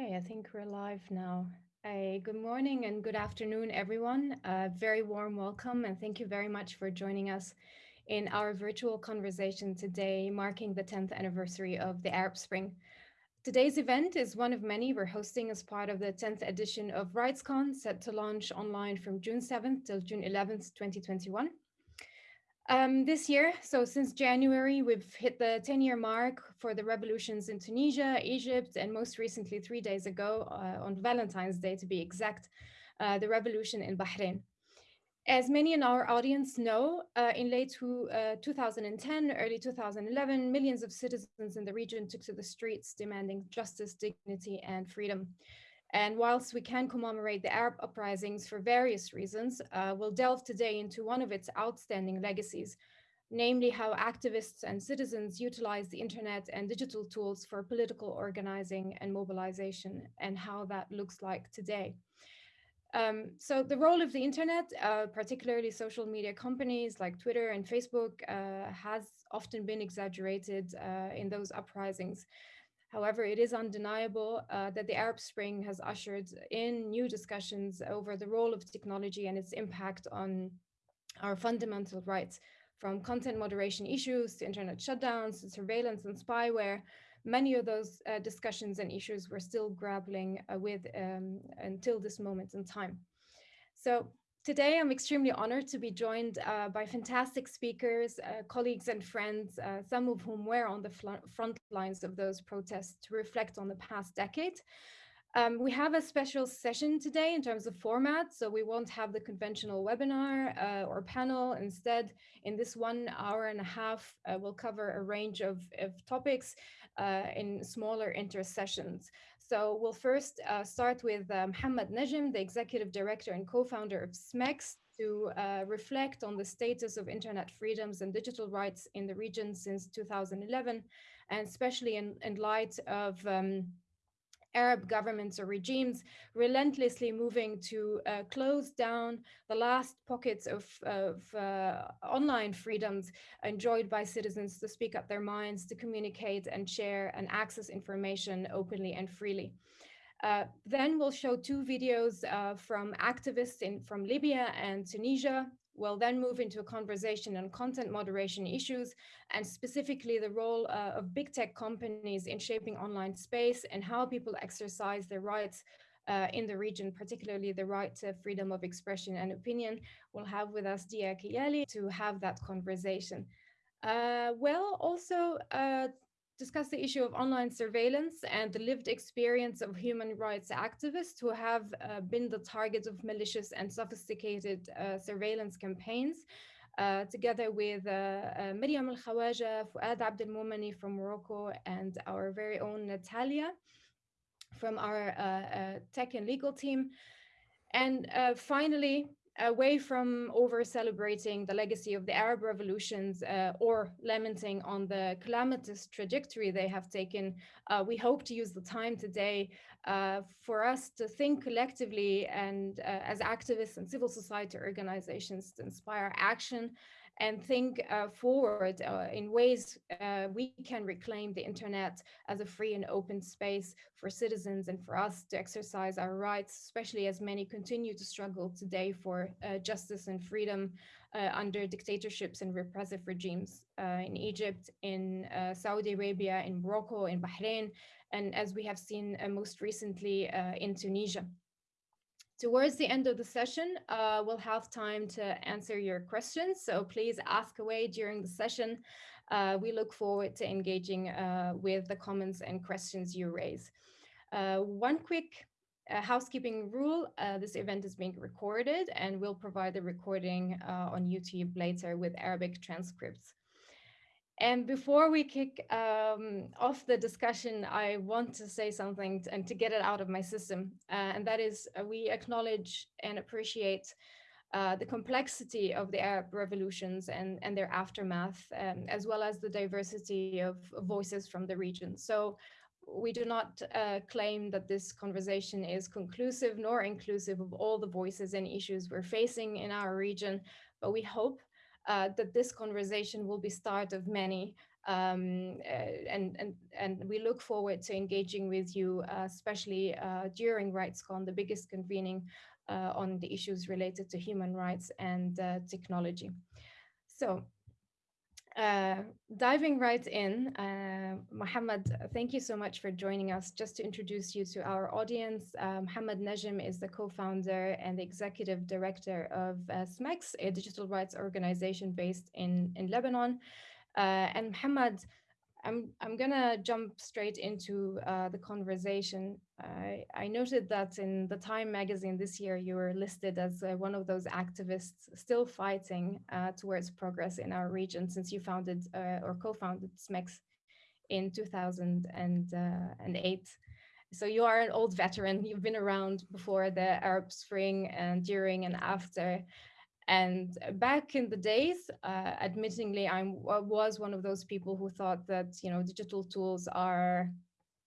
Okay, I think we're live now. A good morning and good afternoon, everyone. A very warm welcome and thank you very much for joining us in our virtual conversation today, marking the 10th anniversary of the Arab Spring. Today's event is one of many we're hosting as part of the 10th edition of RightsCon, set to launch online from June 7th till June 11th, 2021. Um, this year, so since January, we've hit the 10 year mark for the revolutions in Tunisia, Egypt, and most recently, three days ago, uh, on Valentine's Day to be exact, uh, the revolution in Bahrain. As many in our audience know, uh, in late to, uh, 2010, early 2011, millions of citizens in the region took to the streets demanding justice, dignity, and freedom. And whilst we can commemorate the Arab uprisings for various reasons, uh, we'll delve today into one of its outstanding legacies, namely how activists and citizens utilize the internet and digital tools for political organizing and mobilization and how that looks like today. Um, so the role of the internet, uh, particularly social media companies like Twitter and Facebook, uh, has often been exaggerated uh, in those uprisings. However, it is undeniable uh, that the Arab Spring has ushered in new discussions over the role of technology and its impact on our fundamental rights, from content moderation issues to internet shutdowns to surveillance and spyware. Many of those uh, discussions and issues we're still grappling uh, with um, until this moment in time. So Today, I'm extremely honored to be joined uh, by fantastic speakers, uh, colleagues and friends, uh, some of whom were on the front lines of those protests to reflect on the past decade. Um, we have a special session today in terms of format, so we won't have the conventional webinar uh, or panel. Instead, in this one hour and a half, uh, we'll cover a range of, of topics uh, in smaller intersessions. So we'll first uh, start with uh, Mohammed Najm, the executive director and co-founder of SMEX, to uh, reflect on the status of internet freedoms and digital rights in the region since 2011, and especially in, in light of um, Arab governments or regimes relentlessly moving to uh, close down the last pockets of, of uh, online freedoms enjoyed by citizens to speak up their minds, to communicate and share and access information openly and freely. Uh, then we'll show two videos uh, from activists in, from Libya and Tunisia We'll then move into a conversation on content moderation issues and specifically the role uh, of big tech companies in shaping online space and how people exercise their rights uh, in the region, particularly the right to freedom of expression and opinion. We'll have with us Dia Kayyali to have that conversation. Uh, well, also uh, discuss the issue of online surveillance and the lived experience of human rights activists who have uh, been the target of malicious and sophisticated uh, surveillance campaigns. Uh, together with uh, uh, Maryam Al Khawaja, Fouad Abdelmoumni from Morocco, and our very own Natalia from our uh, tech and legal team. And finally, away from over celebrating the legacy of the Arab revolutions uh, or lamenting on the calamitous trajectory they have taken, uh, we hope to use the time today uh, for us to think collectively and uh, as activists and civil society organizations to inspire action and think uh, forward uh, in ways uh, we can reclaim the internet as a free and open space for citizens and for us to exercise our rights, especially as many continue to struggle today for uh, justice and freedom uh, under dictatorships and repressive regimes uh, in Egypt, in Saudi Arabia, in Morocco, in Bahrain, and as we have seen most recently in Tunisia. Towards the end of the session, uh, we'll have time to answer your questions, so please ask away during the session. Uh, we look forward to engaging uh, with the comments and questions you raise. Uh, one quick uh, housekeeping rule, uh, this event is being recorded and we'll provide the recording on YouTube later with Arabic transcripts. And before we kick um, off the discussion, I want to say something and to get it out of my system. Uh, and that is uh, we acknowledge and appreciate uh, the complexity of the Arab revolutions and, and their aftermath, um, as well as the diversity of voices from the region. So we do not uh, claim that this conversation is conclusive nor inclusive of all the voices and issues we're facing in our region, but we hope that this conversation will be start of many Um, uh, and, and, and we look forward to engaging with you, uh, especially uh, during RightsCon, the biggest convening uh, on the issues related to human rights and uh, technology. So uh, diving right in, uh, Mohammed, thank you so much for joining us. Just to introduce you to our audience, uh, Mohammed Najm is the co-founder and the executive director of uh, SMEX, a digital rights organization based in, in Lebanon. Uh, and Mohammed I'm I'm gonna jump straight into uh, the conversation. I I noted that in the Time magazine this year, you were listed as uh, one of those activists still fighting uh, towards progress in our region since you founded uh, or co-founded SMEX in 2008. So you are an old veteran. You've been around before the Arab Spring and during and after. And back in the days, uh, admittingly, I was one of those people who thought that you know digital tools are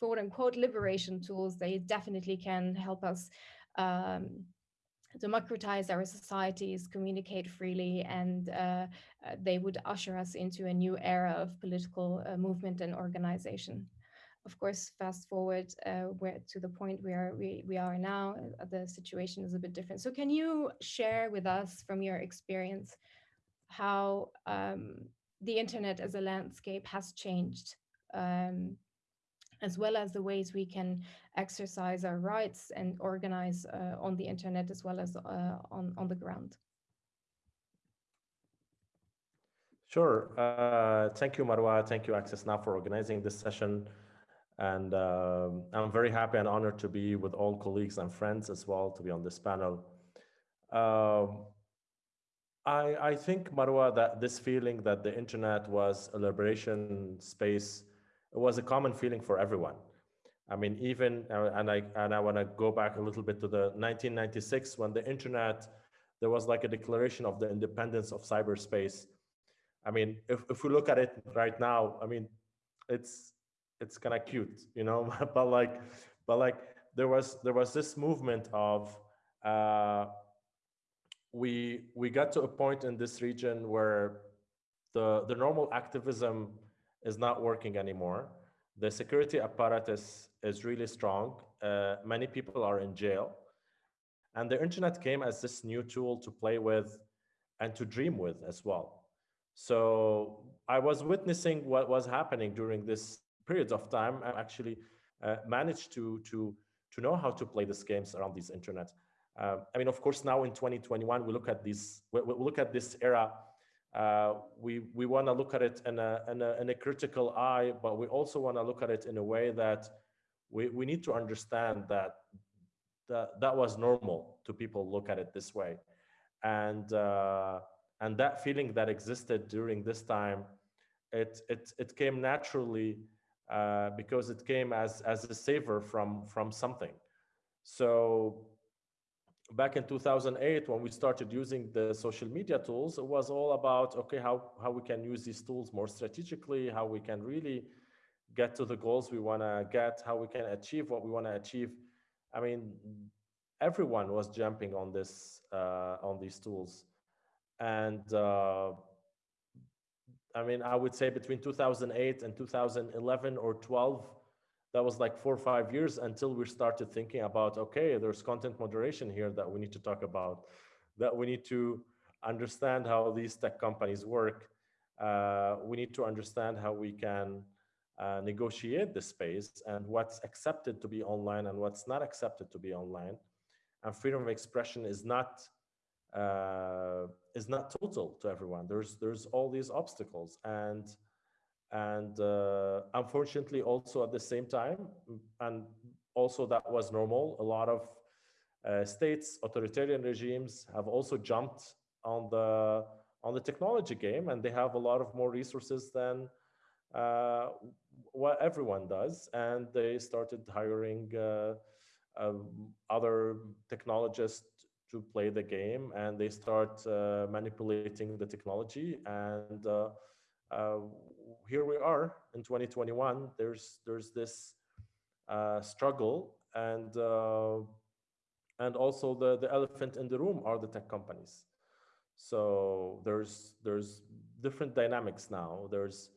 quote unquote liberation tools. They definitely can help us um, democratize our societies, communicate freely, and uh, uh, they would usher us into a new era of political uh, movement and organization of course, fast forward uh, to the point where we, we are now, uh, the situation is a bit different. So can you share with us from your experience how um, the internet as a landscape has changed, um, as well as the ways we can exercise our rights and organize uh, on the internet as well as uh, on, on the ground? Sure. Uh, thank you, Marwa. Thank you, Access Now, for organizing this session. And um, I'm very happy and honored to be with all colleagues and friends as well to be on this panel. Um, I, I think, Marwa, that this feeling that the internet was a liberation space it was a common feeling for everyone. I mean, even, uh, and I, and I want to go back a little bit to the 1996 when the internet, there was like a declaration of the independence of cyberspace. I mean, if, if we look at it right now, I mean, it's it's kind of cute, you know, but like, but like there was there was this movement of uh, we we got to a point in this region where the the normal activism is not working anymore. The security apparatus is really strong. Uh, many people are in jail. And the internet came as this new tool to play with and to dream with as well. So I was witnessing what was happening during this periods of time, I actually uh, managed to, to, to know how to play these games around this internet. Uh, I mean, of course, now in 2021, we look at these, we, we look at this era, uh, we, we want to look at it in a, in, a, in a critical eye, but we also want to look at it in a way that we, we need to understand that, that that was normal to people look at it this way. And, uh, and that feeling that existed during this time, it, it, it came naturally uh, because it came as as a saver from from something. So back in 2008 when we started using the social media tools it was all about okay how how we can use these tools more strategically how we can really get to the goals we want to get how we can achieve what we want to achieve. I mean everyone was jumping on this uh, on these tools. And uh, I mean, I would say between 2008 and 2011 or 12, that was like four or five years until we started thinking about, okay, there's content moderation here that we need to talk about, that we need to understand how these tech companies work. Uh, we need to understand how we can uh, negotiate the space and what's accepted to be online and what's not accepted to be online. And freedom of expression is not uh, is not total to everyone. There's there's all these obstacles, and and uh, unfortunately, also at the same time, and also that was normal. A lot of uh, states, authoritarian regimes, have also jumped on the on the technology game, and they have a lot of more resources than uh, what everyone does, and they started hiring. Uh, um, other technologists to play the game and they start uh, manipulating the technology and uh, uh, here we are in 2021 there's there's this uh, struggle and uh, and also the the elephant in the room are the tech companies. So there's there's different dynamics now. There's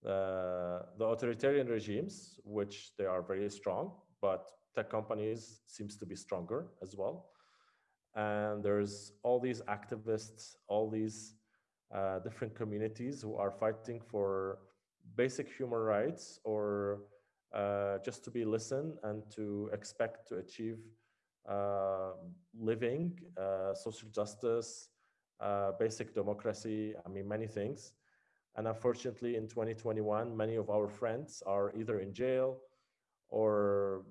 Uh, the authoritarian regimes, which they are very strong, but tech companies seems to be stronger as well. And there's all these activists, all these uh, different communities who are fighting for basic human rights or uh, just to be listened and to expect to achieve uh, living, uh, social justice, uh, basic democracy, I mean, many things. And unfortunately, in 2021, many of our friends are either in jail or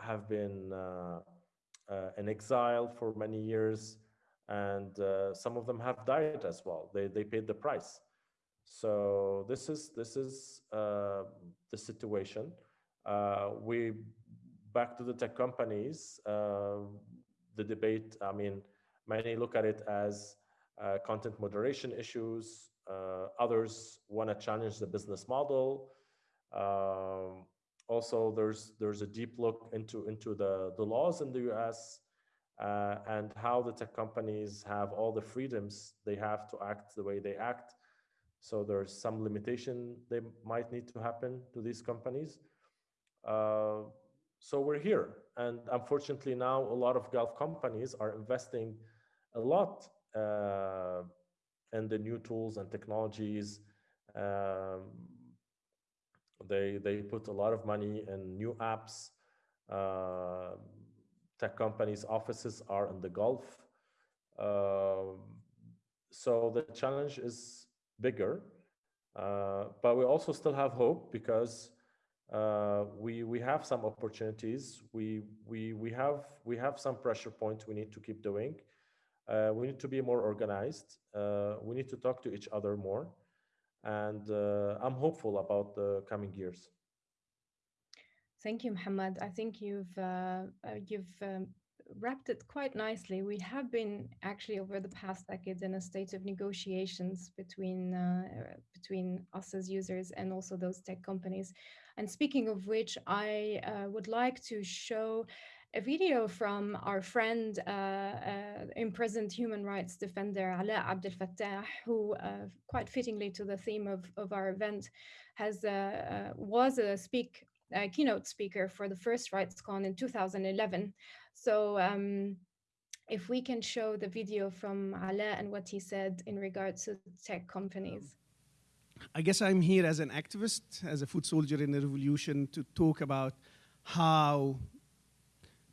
have been in exile for many years. And uh, some of them have died as well. They, they paid the price. So this is, this is uh, the situation. Uh, we, back to the tech companies, uh, the debate, I mean, many look at it as content moderation issues, uh, others want to challenge the business model. Um, also, there's there's a deep look into into the the laws in the U.S. Uh, and how the tech companies have all the freedoms they have to act the way they act. So there's some limitation they might need to happen to these companies. Uh, so we're here, and unfortunately now a lot of Gulf companies are investing a lot uh, and the new tools and technologies. Um, they they put a lot of money in new apps. Uh, tech companies' offices are in the Gulf, uh, so the challenge is bigger. Uh, but we also still have hope because uh, we we have some opportunities. We we we have we have some pressure points we need to keep doing. Uh, we need to be more organized. Uh, we need to talk to each other more. And uh, I'm hopeful about the coming years. Thank you, Mohammed. I think you've uh, uh, you've um, wrapped it quite nicely. We have been actually over the past decades in a state of negotiations between uh, between us as users and also those tech companies. And speaking of which, I would like to show a video from our friend, uh, uh, imprisoned human rights defender Alaa Abdel Fattah, who, uh, quite fittingly to the theme of, of our event, has uh, uh, was a speak a keynote speaker for the first RightsCon in 2011. So. Um, if we can show the video from Alaa and what he said in regards to tech companies. I guess I'm here as an activist, as a foot soldier in the revolution, to talk about how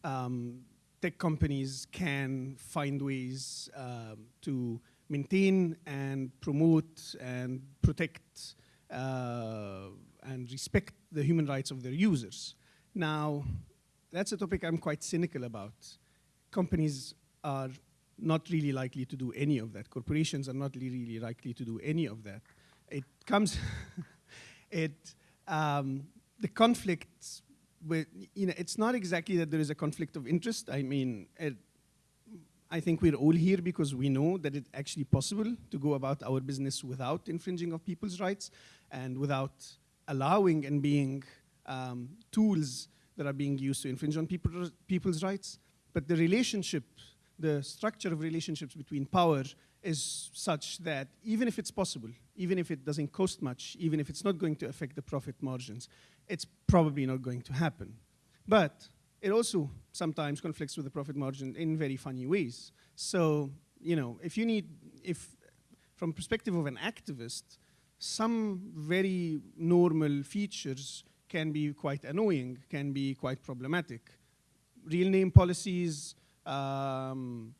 um, tech companies can find ways um, to maintain and promote and protect uh, and respect the human rights of their users. Now, that's a topic I'm quite cynical about. Companies are not really likely to do any of that. Corporations are not really likely to do any of that. It comes, it, um, the conflicts with, you know, it's not exactly that there is a conflict of interest. I mean, it, I think we're all here because we know that it's actually possible to go about our business without infringing of people's rights and without allowing and being um, tools that are being used to infringe on people, people's rights. But the relationship, the structure of relationships between power is such that even if it's possible, even if it doesn't cost much, even if it's not going to affect the profit margins, it's probably not going to happen. But it also sometimes conflicts with the profit margin in very funny ways. So, you know, if you need, if from perspective of an activist, some very normal features can be quite annoying, can be quite problematic. Real name policies, um,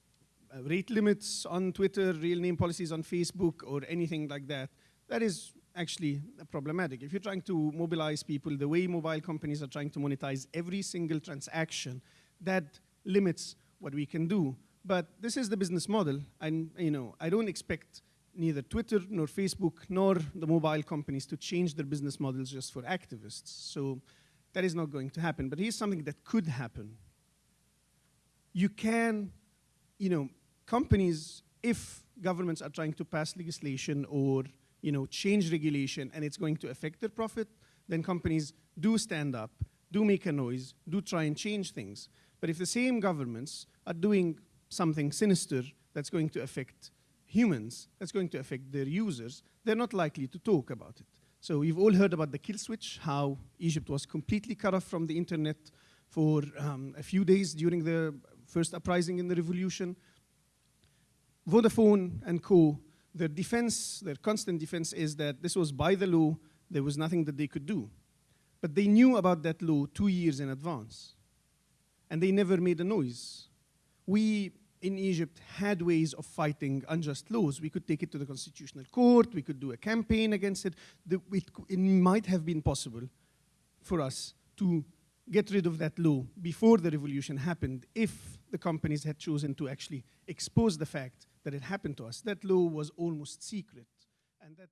rate limits on Twitter, real name policies on Facebook, or anything like that. That is actually problematic. If you're trying to mobilize people the way mobile companies are trying to monetize every single transaction, that limits what we can do. But this is the business model, and you know, I don't expect neither Twitter nor Facebook nor the mobile companies to change their business models just for activists. So that is not going to happen. But here's something that could happen. You can, you know, companies, if governments are trying to pass legislation or you know, change regulation and it's going to affect their profit, then companies do stand up, do make a noise, do try and change things. But if the same governments are doing something sinister that's going to affect humans, that's going to affect their users, they're not likely to talk about it. So we've all heard about the kill switch, how Egypt was completely cut off from the internet for um, a few days during the first uprising in the revolution. Vodafone and co, their defense, their constant defense is that this was by the law, there was nothing that they could do. But they knew about that law two years in advance. And they never made a noise. We in Egypt had ways of fighting unjust laws. We could take it to the Constitutional Court, we could do a campaign against it. The, it, it might have been possible for us to get rid of that law before the revolution happened if the companies had chosen to actually expose the fact that it happened to us. That law was almost secret. And that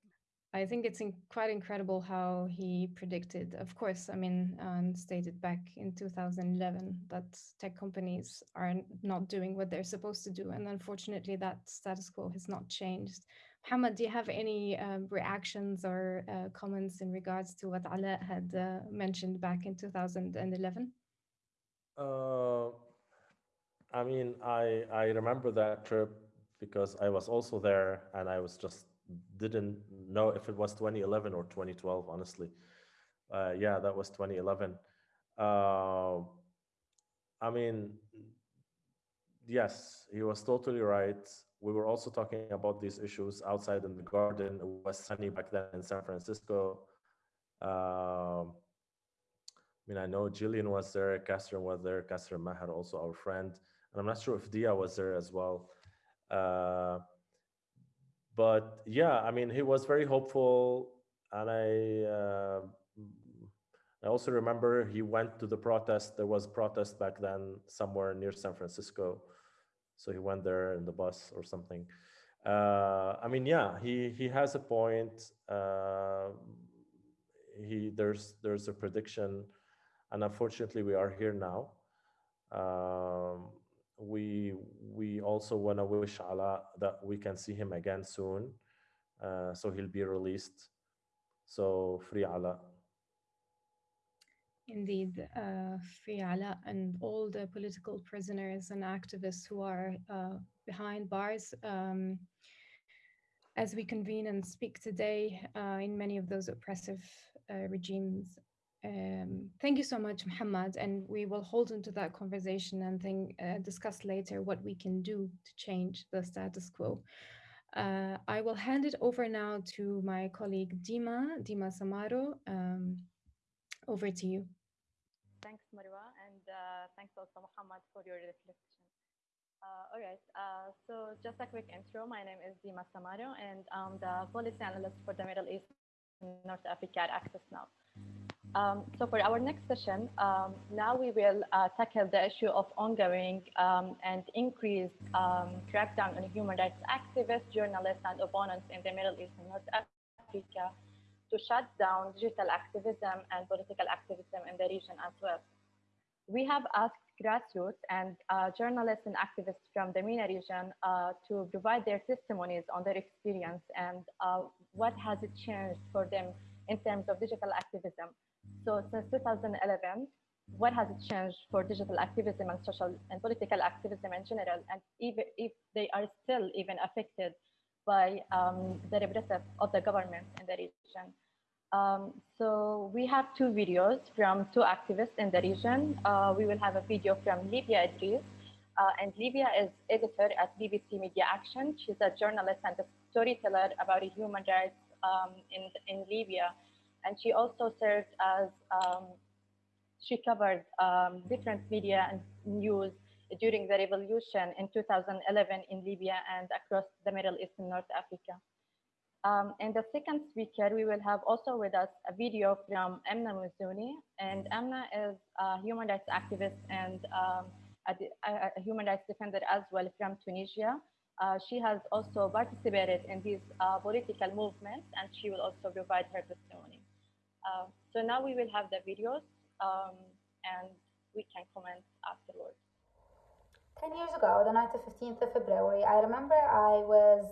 I think it's in quite incredible how he predicted, of course, I mean, um, stated back in 2011 that tech companies are not doing what they're supposed to do. And unfortunately, that status quo has not changed. Muhammad, do you have any um, reactions or uh, comments in regards to what Alaa had uh, mentioned back in 2011? Uh, I mean, I, I remember that trip because I was also there and I was just didn't know if it was 2011 or 2012, honestly. Uh, yeah, that was 2011. Uh, I mean, yes, he was totally right. We were also talking about these issues outside in the garden. It was sunny back then in San Francisco. Uh, I mean, I know Jillian was there, Katherine was there, Katherine Maher, also our friend. And I'm not sure if Dia was there as well. Uh, but yeah, I mean, he was very hopeful, and I uh, I also remember he went to the protest. There was protest back then somewhere near San Francisco, so he went there in the bus or something. Uh, I mean, yeah, he he has a point. Uh, he there's there's a prediction, and unfortunately, we are here now. Um, we we also want to wish Alaa that we can see him again soon. Uh, so he'll be released. So free Alaa. Indeed, uh, free Alaa and all the political prisoners and activists who are uh, behind bars. Um, as we convene and speak today uh, in many of those oppressive uh, regimes um, thank you so much, Muhammad, and we will hold into that conversation and think, uh, discuss later what we can do to change the status quo. Uh, I will hand it over now to my colleague Dima, Dima Samaro. Um, over to you. Thanks, Marwa, and uh, thanks also, Muhammad, for your reflection. Uh, all right, uh, so just a quick intro. My name is Dima Samaro, and I'm the policy analyst for the Middle East and North Africa at Access Now. Um, so for our next session, um, now we will uh, tackle the issue of ongoing um, and increased um, crackdown on human rights activists, journalists, and opponents in the Middle East and North Africa to shut down digital activism and political activism in the region as well. We have asked grassroots and uh, journalists and activists from the MENA region uh, to provide their testimonies on their experience and uh, what has it changed for them in terms of digital activism so since 2011, what has it changed for digital activism and social and political activism in general, and even if they are still even affected by um, the repressive of the government in the region. Um, so we have two videos from two activists in the region. Uh, we will have a video from Livia Idris, uh, and Livia is editor at BBC Media Action. She's a journalist and a storyteller about human rights um, in, in Libya and she also served as, um, she covered um, different media and news during the revolution in 2011 in Libya and across the Middle East and North Africa. Um, and the second speaker, we will have also with us a video from Emna Mizouni. And Emna is a human rights activist and um, a, a, human rights defender as well from Tunisia. Uh, she has also participated in these uh, political movements and she will also provide her testimony. Uh, so now we will have the videos um, and we can comment afterwards. 10 years ago, the night of 15th of February, I remember I was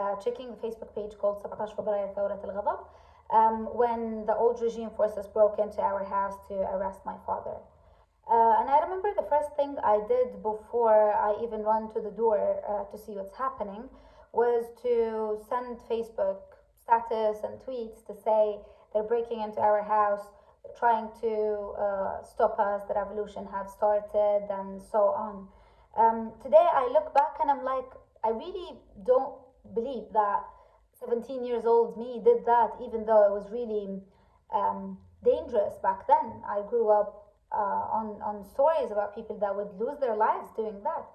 uh, checking the Facebook page called 17 فبراير ثورة الغضب um, when the old regime forces broke into our house to arrest my father. Uh, and I remember the first thing I did before I even run to the door uh, to see what's happening was to send Facebook status and tweets to say they're breaking into our house, trying to uh, stop us, the revolution have started, and so on. Um, today I look back and I'm like, I really don't believe that 17 years old me did that, even though it was really um, dangerous back then. I grew up uh, on, on stories about people that would lose their lives doing that.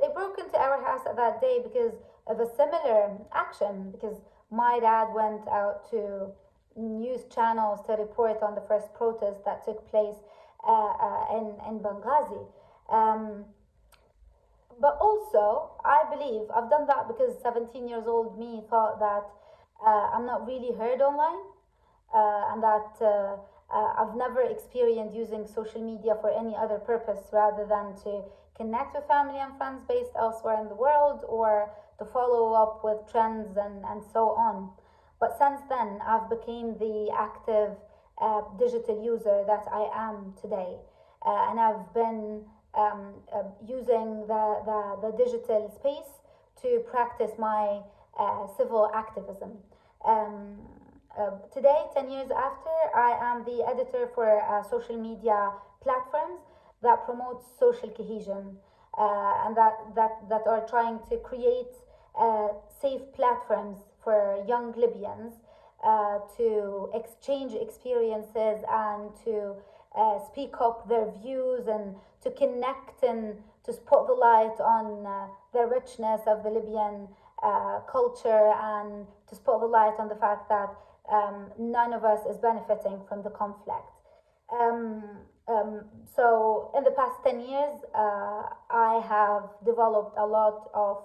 They broke into our house that day because of a similar action, because my dad went out to news channels to report on the first protest that took place uh, uh, in, in Benghazi. Um, but also, I believe I've done that because 17 years old me thought that uh, I'm not really heard online uh, and that uh, uh, I've never experienced using social media for any other purpose rather than to connect with family and friends based elsewhere in the world or to follow up with trends and, and so on. But since then, I've become the active uh, digital user that I am today. Uh, and I've been um, uh, using the, the, the, digital space to practice my uh, civil activism. Um, uh, today, 10 years after, I am the editor for uh, social media platforms that promote social cohesion and that, that, that are trying to create safe platforms for young Libyans uh, to exchange experiences and to uh, speak up their views and to connect and to put the light on the richness of the Libyan culture and to put the light on the fact that um, none of us is benefiting from the conflict. Um, um, so in the past 10 years, uh, I have developed a lot of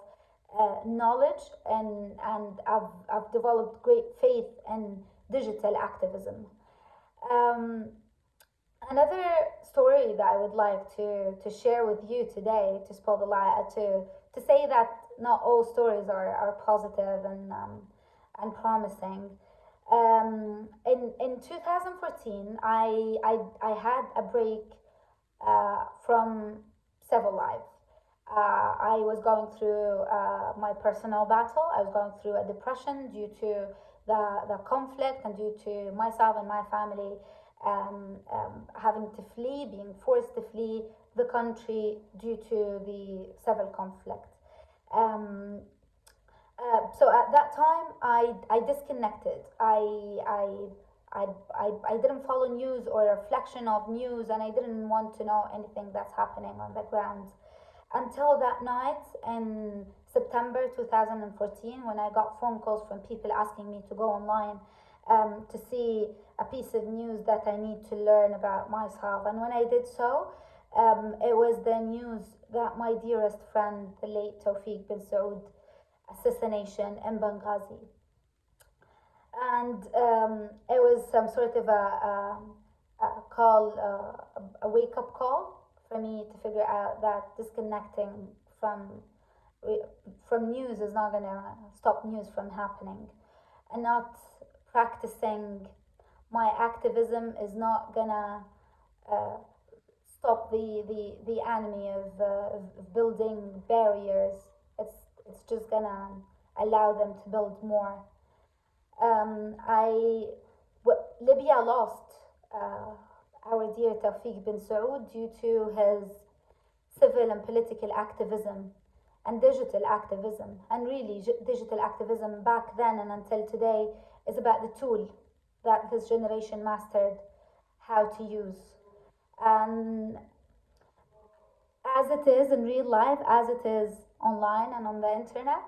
uh, knowledge and, and I've, I've developed great faith in digital activism. Um, another story that I would like to, to share with you today to spell the light, uh, to, to say that not all stories are, are positive and, um, and promising. Um, in in 2014, I I, I had a break uh, from civil life. Uh, I was going through uh, my personal battle. I was going through a depression due to the the conflict and due to myself and my family um, um, having to flee, being forced to flee the country due to the civil conflict. Um, uh, so at that time, I, I disconnected. I, I, I, I, I didn't follow news or reflection of news, and I didn't want to know anything that's happening on the ground until that night in September 2014 when I got phone calls from people asking me to go online um, to see a piece of news that I need to learn about myself. And when I did so, um, it was the news that my dearest friend, the late Tawfiq bin Saud, assassination in Benghazi. And um, it was some sort of a, a, a call, uh, a wake up call for me to figure out that disconnecting from from news is not going to stop news from happening, and not practicing my activism is not going to uh, stop the, the, the enemy of, uh, of building barriers it's it's just gonna allow them to build more. Um, Libya lost uh, our dear Tawfiq bin Saud due to his civil and political activism and digital activism. And really, digital activism back then and until today is about the tool that this generation mastered how to use. And as it is in real life, as it is online and on the internet,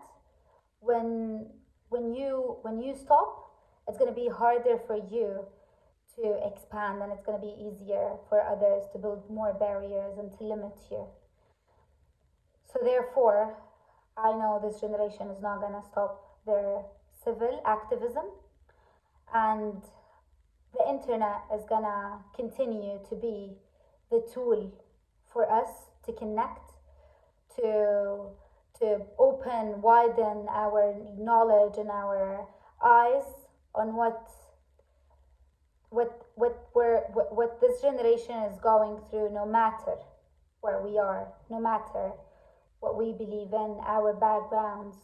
when when you when you stop, it's going to be harder for you to expand, and it's going to be easier for others to build more barriers and to limit you. So therefore, I know this generation is not going to stop their civil activism, and the internet is going to continue to be the tool for us to connect to to open, widen our knowledge and our eyes on what what what we're what, what this generation is going through no matter where we are no matter what we believe in our backgrounds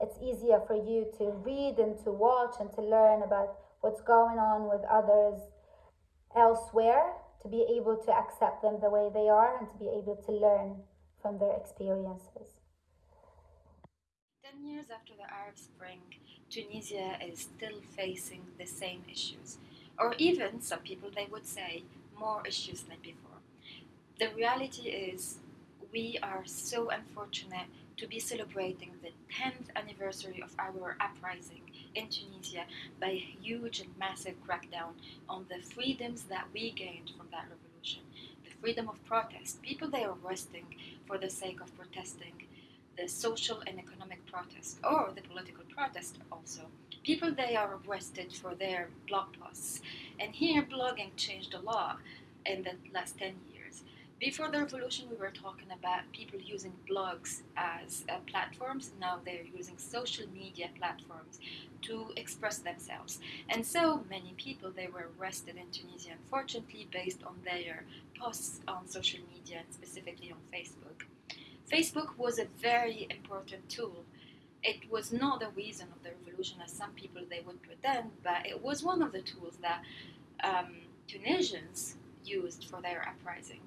it's easier for you to read and to watch and to learn about what's going on with others elsewhere to be able to accept them the way they are and to be able to learn from their experiences. 10 years after the Arab Spring, Tunisia is still facing the same issues, or even some people they would say more issues than before. The reality is, we are so unfortunate to be celebrating the 10th anniversary of our uprising in Tunisia by a huge and massive crackdown on the freedoms that we gained from that revolution. The freedom of protest, people they are arresting for the sake of protesting, the social and economic protest, or the political protest also. People they are arrested for their blog posts. And here blogging changed a lot in the last 10 years. Before the revolution, we were talking about people using blogs as uh, platforms. Now they're using social media platforms to express themselves. And so many people they were arrested in Tunisia, unfortunately, based on their posts on social media and specifically on Facebook. Facebook was a very important tool. It was not the reason of the revolution, as some people they would pretend, but it was one of the tools that um, Tunisians used for their uprising.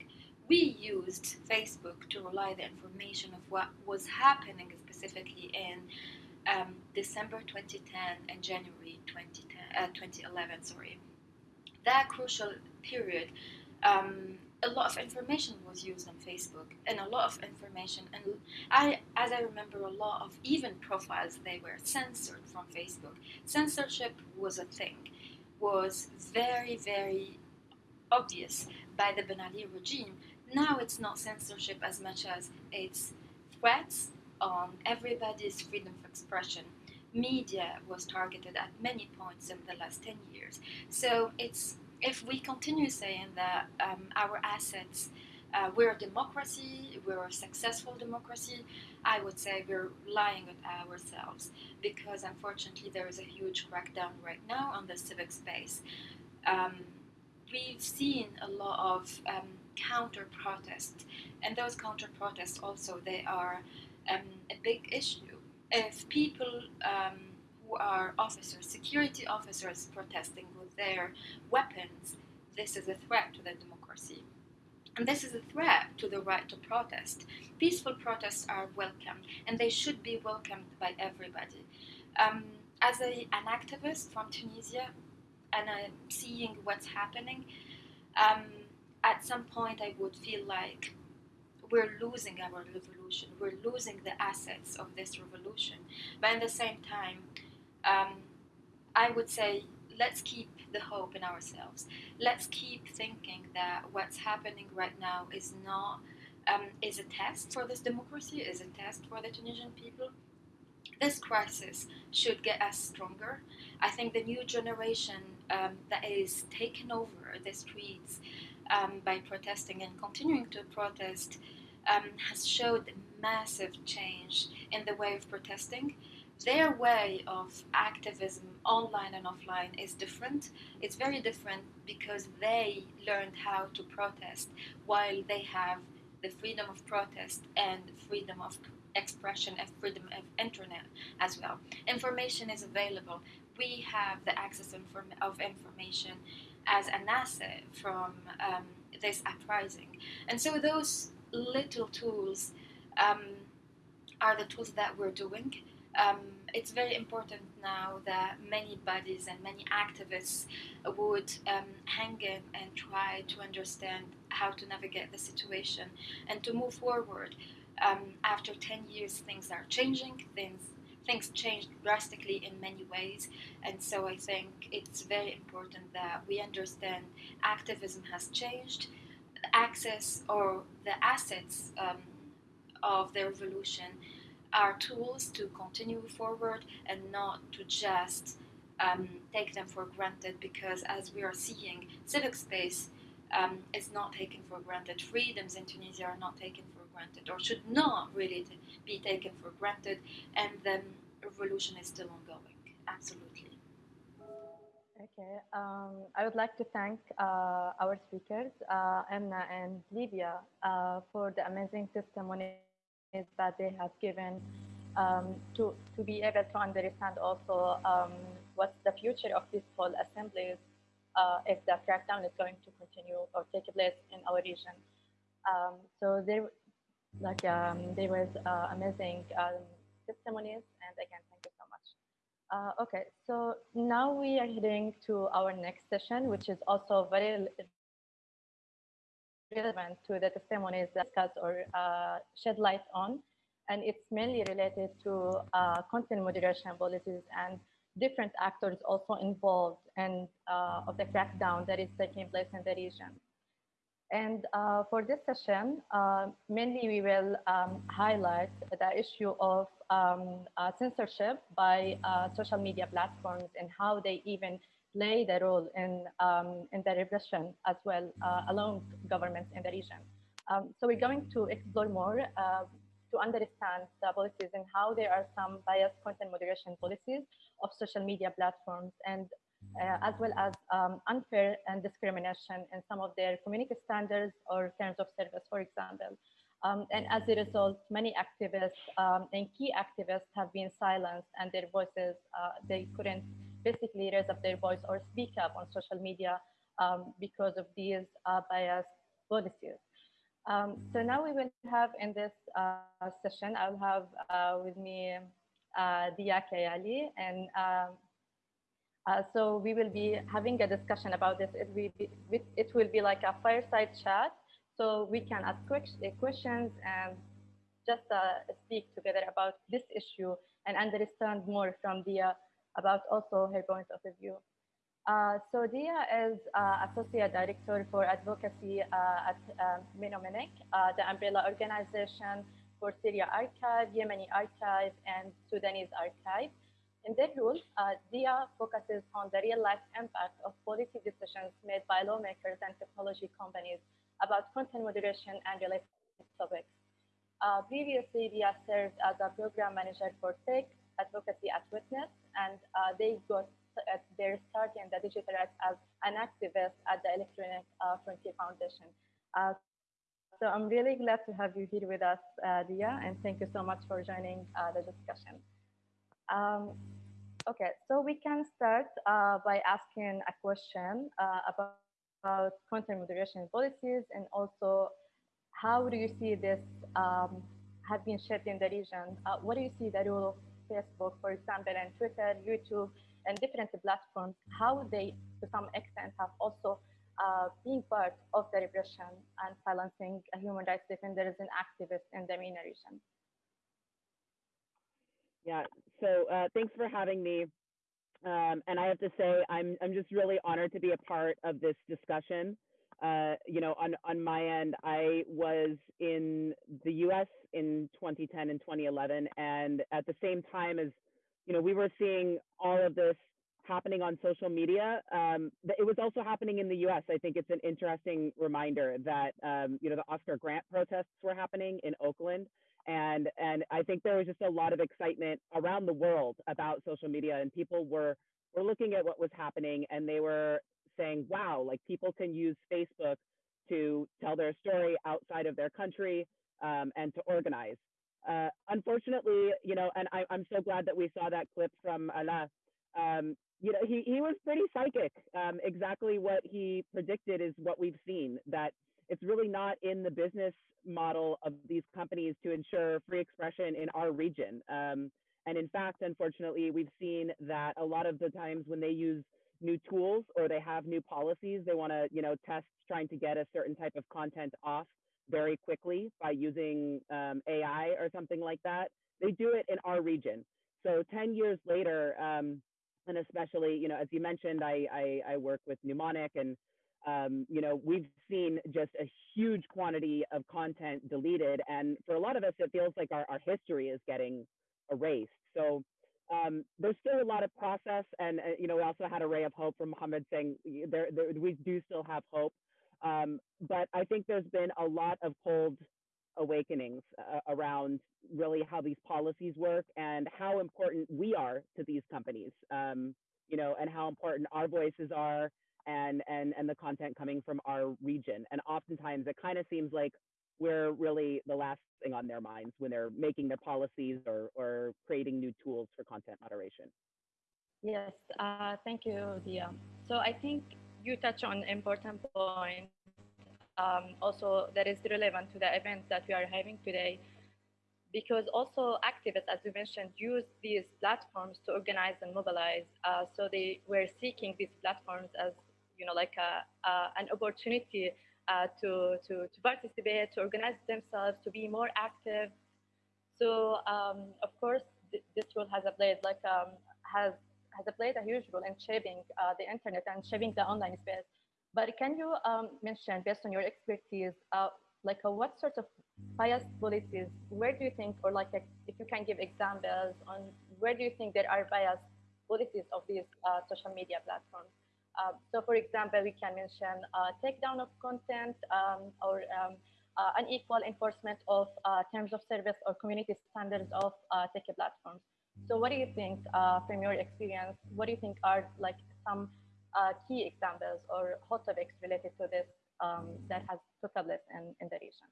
We used Facebook to relay the information of what was happening specifically in um, December 2010 and January 2010, uh, 2011. Sorry, that crucial period. Um, a lot of information was used on Facebook, and a lot of information, and I, as I remember, a lot of even profiles they were censored from Facebook. Censorship was a thing, was very very obvious by the Ben Ali regime. Now it's not censorship as much as it's threats on everybody's freedom of expression. Media was targeted at many points in the last 10 years. So it's if we continue saying that um, our assets, uh, we're a democracy, we're a successful democracy, I would say we're lying on ourselves because unfortunately there is a huge crackdown right now on the civic space. Um, we've seen a lot of um, counter protests, and those counter protests also they are um, a big issue. If people um, who are officers, security officers, protesting their weapons, this is a threat to their democracy. And this is a threat to the right to protest. Peaceful protests are welcome, and they should be welcomed by everybody. Um, as a, an activist from Tunisia, and I'm seeing what's happening, um, at some point I would feel like we're losing our revolution. We're losing the assets of this revolution. But at the same time, um, I would say let's keep the hope in ourselves. Let's keep thinking that what's happening right now is not um, is a test for this democracy, is a test for the Tunisian people. This crisis should get us stronger. I think the new generation um, that is taking over the streets um, by protesting and continuing to protest um, has showed massive change in the way of protesting. Their way of activism, online and offline, is different. It's very different because they learned how to protest while they have the freedom of protest and freedom of expression and freedom of internet as well. Information is available. We have the access of information as an asset from um, this uprising. And so those little tools um, are the tools that we're doing. Um, it's very important now that many bodies and many activists would um, hang in and try to understand how to navigate the situation and to move forward. Um, after 10 years, things are changing, things things changed drastically in many ways, and so I think it's very important that we understand activism has changed, access or the assets um, of the revolution are tools to continue forward and not to just um, take them for granted because as we are seeing civic space um, is not taken for granted. Freedoms in tunisia are not taken for granted or should not really be taken for granted and the revolution is still ongoing. Absolutely. Okay, um, I would like to thank uh, our speakers, uh, Emna and Livia, uh, for the amazing testimonies that they have given um, to, to be able to understand also um, what's the future of these whole assemblies uh, if the crackdown is going to continue or take place in our region. Um, so there, like, um, there was uh, amazing um, testimonies, and again, thank you so much. Uh, okay, so now we are heading to our next session, which is also very relevant to the testimonies discussed or uh, shed light on. And it's mainly related to uh, content moderation policies and different actors also involved and uh, of the crackdown that is taking place in the region. And uh, for this session, uh, mainly we will um, highlight the issue of um, uh, censorship by social media platforms and how they even play the role in, um, in the repression as well uh, along governments in the region. Um, so we're going to explore more uh, to understand the policies and how there are some biased content moderation policies of social media platforms and uh, as well as um, unfair and discrimination in some of their community standards or terms of service, for example. Um, and as a result, many activists um, and key activists have been silenced and their voices, uh, they couldn't basically raise up their voice or speak up on social media um, because of these uh, biased policies. Um, so now we will have in this uh, session, I'll have uh, with me uh, Dia Kayyali and um, uh, so we will be having a discussion about this. It will be, it will be like a fireside chat. So we can ask questions and just uh, speak together about this issue and understand more from Dia about also her point of view. Uh, so Dia is uh, Associate Director for Advocacy uh, at uh, uh, the umbrella organization for Syria Archive, Yemeni Archive, and Sudanese Archive. In their role, uh, Dia focuses on the real-life impact of policy decisions made by lawmakers and technology companies about content moderation and related topics. Uh, previously, Dia served as a program manager for tech advocacy at Witness, and uh, they got at their start in the digital rights as an activist at the Electronic uh, Frontier Foundation. Uh, so I'm really glad to have you here with us, uh, Dia, and thank you so much for joining uh, the discussion. Um, okay, so we can start uh, by asking a question uh, about, about, content moderation policies and also how do you see this um, have been shaped in the region? Uh, what do you see the role of Facebook, for example, and Twitter, YouTube, and different platforms, how they, to some extent, have also uh, been part of the repression and silencing human rights defenders and activists in the MENA region? Yeah, so uh, thanks for having me. Um, and I have to say, I'm, I'm just really honored to be a part of this discussion. Uh, you know, on, on my end, I was in the US in 2010 and 2011. And at the same time as, you know, we were seeing all of this happening on social media, um, it was also happening in the US. I think it's an interesting reminder that, um, you know, the Oscar Grant protests were happening in Oakland and and I think there was just a lot of excitement around the world about social media, and people were were looking at what was happening, and they were saying, "Wow, like people can use Facebook to tell their story outside of their country um, and to organize." Uh, unfortunately, you know, and I, am so glad that we saw that clip from Alaa. Um, you know, he, he was pretty psychic. Um, exactly what he predicted is what we've seen. That it's really not in the business model of these companies to ensure free expression in our region. Um, and in fact, unfortunately, we've seen that a lot of the times when they use new tools or they have new policies, they want to, you know, test trying to get a certain type of content off very quickly by using um, AI or something like that. They do it in our region. So 10 years later, um, and especially, you know, as you mentioned, I, I, I work with Mnemonic and um, you know, we've seen just a huge quantity of content deleted. And for a lot of us, it feels like our, our history is getting erased. So um, there's still a lot of process. And, uh, you know, we also had a ray of hope from Mohammed saying there, there we do still have hope. Um, but I think there's been a lot of cold awakenings uh, around really how these policies work and how important we are to these companies, um, you know, and how important our voices are and and and the content coming from our region. And oftentimes it kind of seems like we're really the last thing on their minds when they're making their policies or, or creating new tools for content moderation. Yes, uh, thank you, Dia. So I think you touch on important point um, also that is relevant to the event that we are having today because also activists, as you mentioned, use these platforms to organize and mobilize. Uh, so they were seeking these platforms as, you know, like a, uh, an opportunity uh, to, to, to participate, to organize themselves, to be more active. So um, of course, th this role has played like um, has has played a huge role in shaping uh, the internet and shaping the online space. But can you um, mention, based on your expertise, uh, like uh, what sort of bias policies, where do you think, or like if you can give examples on where do you think there are bias policies of these uh, social media platforms? Uh, so for example, we can mention uh, takedown of content um, or um, uh, unequal enforcement of uh, terms of service or community standards of uh, tech platforms. So what do you think from your experience, what do you think are like some key examples or hot topics related to this um, that has took place in, in the region?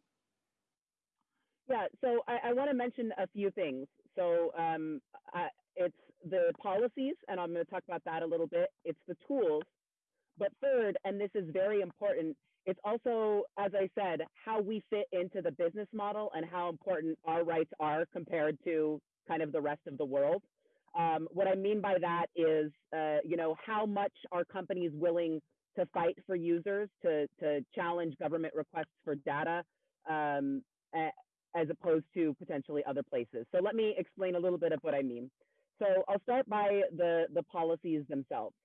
Yeah, so I, I want to mention a few things. So um, I, it's the policies, and I'm going to talk about that a little bit. It's the tools. But third, and this is very important, it's also, as I said, how we fit into the business model and how important our rights are compared to kind of the rest of the world. Um, what I mean by that is, uh, you know, how much are companies willing to fight for users, to, to challenge government requests for data, um, as opposed to potentially other places. So let me explain a little bit of what I mean. So I'll start by the, the policies themselves.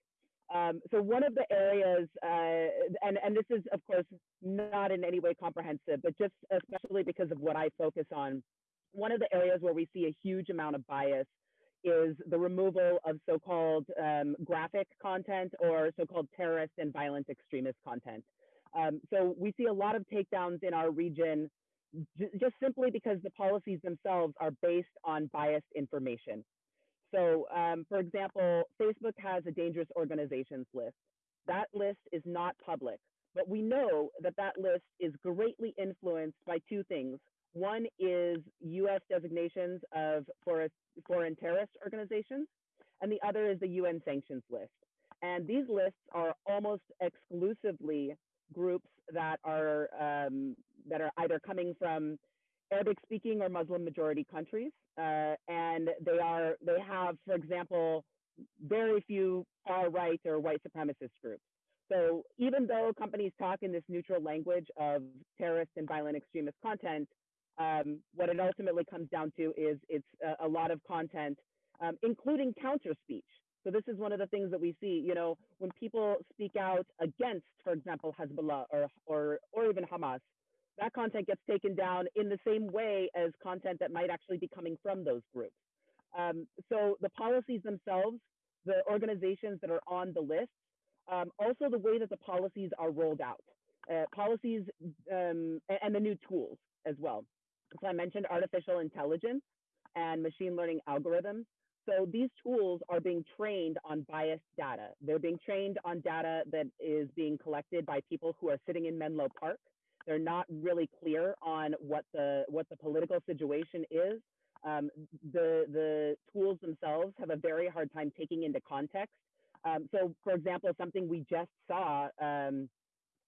Um, so one of the areas, uh, and, and this is of course not in any way comprehensive, but just especially because of what I focus on, one of the areas where we see a huge amount of bias is the removal of so-called um, graphic content or so-called terrorist and violent extremist content. Um, so we see a lot of takedowns in our region just simply because the policies themselves are based on biased information. So, um, for example, Facebook has a dangerous organizations list. That list is not public, but we know that that list is greatly influenced by two things. One is US designations of foreign terrorist organizations, and the other is the UN sanctions list. And these lists are almost exclusively groups that are um, that are either coming from Arabic speaking or Muslim majority countries. Uh, and they are they have, for example, very few far right or white supremacist groups. So even though companies talk in this neutral language of terrorist and violent extremist content, um, what it ultimately comes down to is it's a, a lot of content, um, including counter speech. So this is one of the things that we see, you know, when people speak out against, for example, Hezbollah or, or, or even Hamas, that content gets taken down in the same way as content that might actually be coming from those groups. Um, so the policies themselves, the organizations that are on the list, um, also the way that the policies are rolled out, uh, policies um, and the new tools as well. So I mentioned artificial intelligence and machine learning algorithms. So these tools are being trained on biased data. They're being trained on data that is being collected by people who are sitting in Menlo Park. They're not really clear on what the what the political situation is. Um, the the tools themselves have a very hard time taking into context. Um, so, for example, something we just saw, um,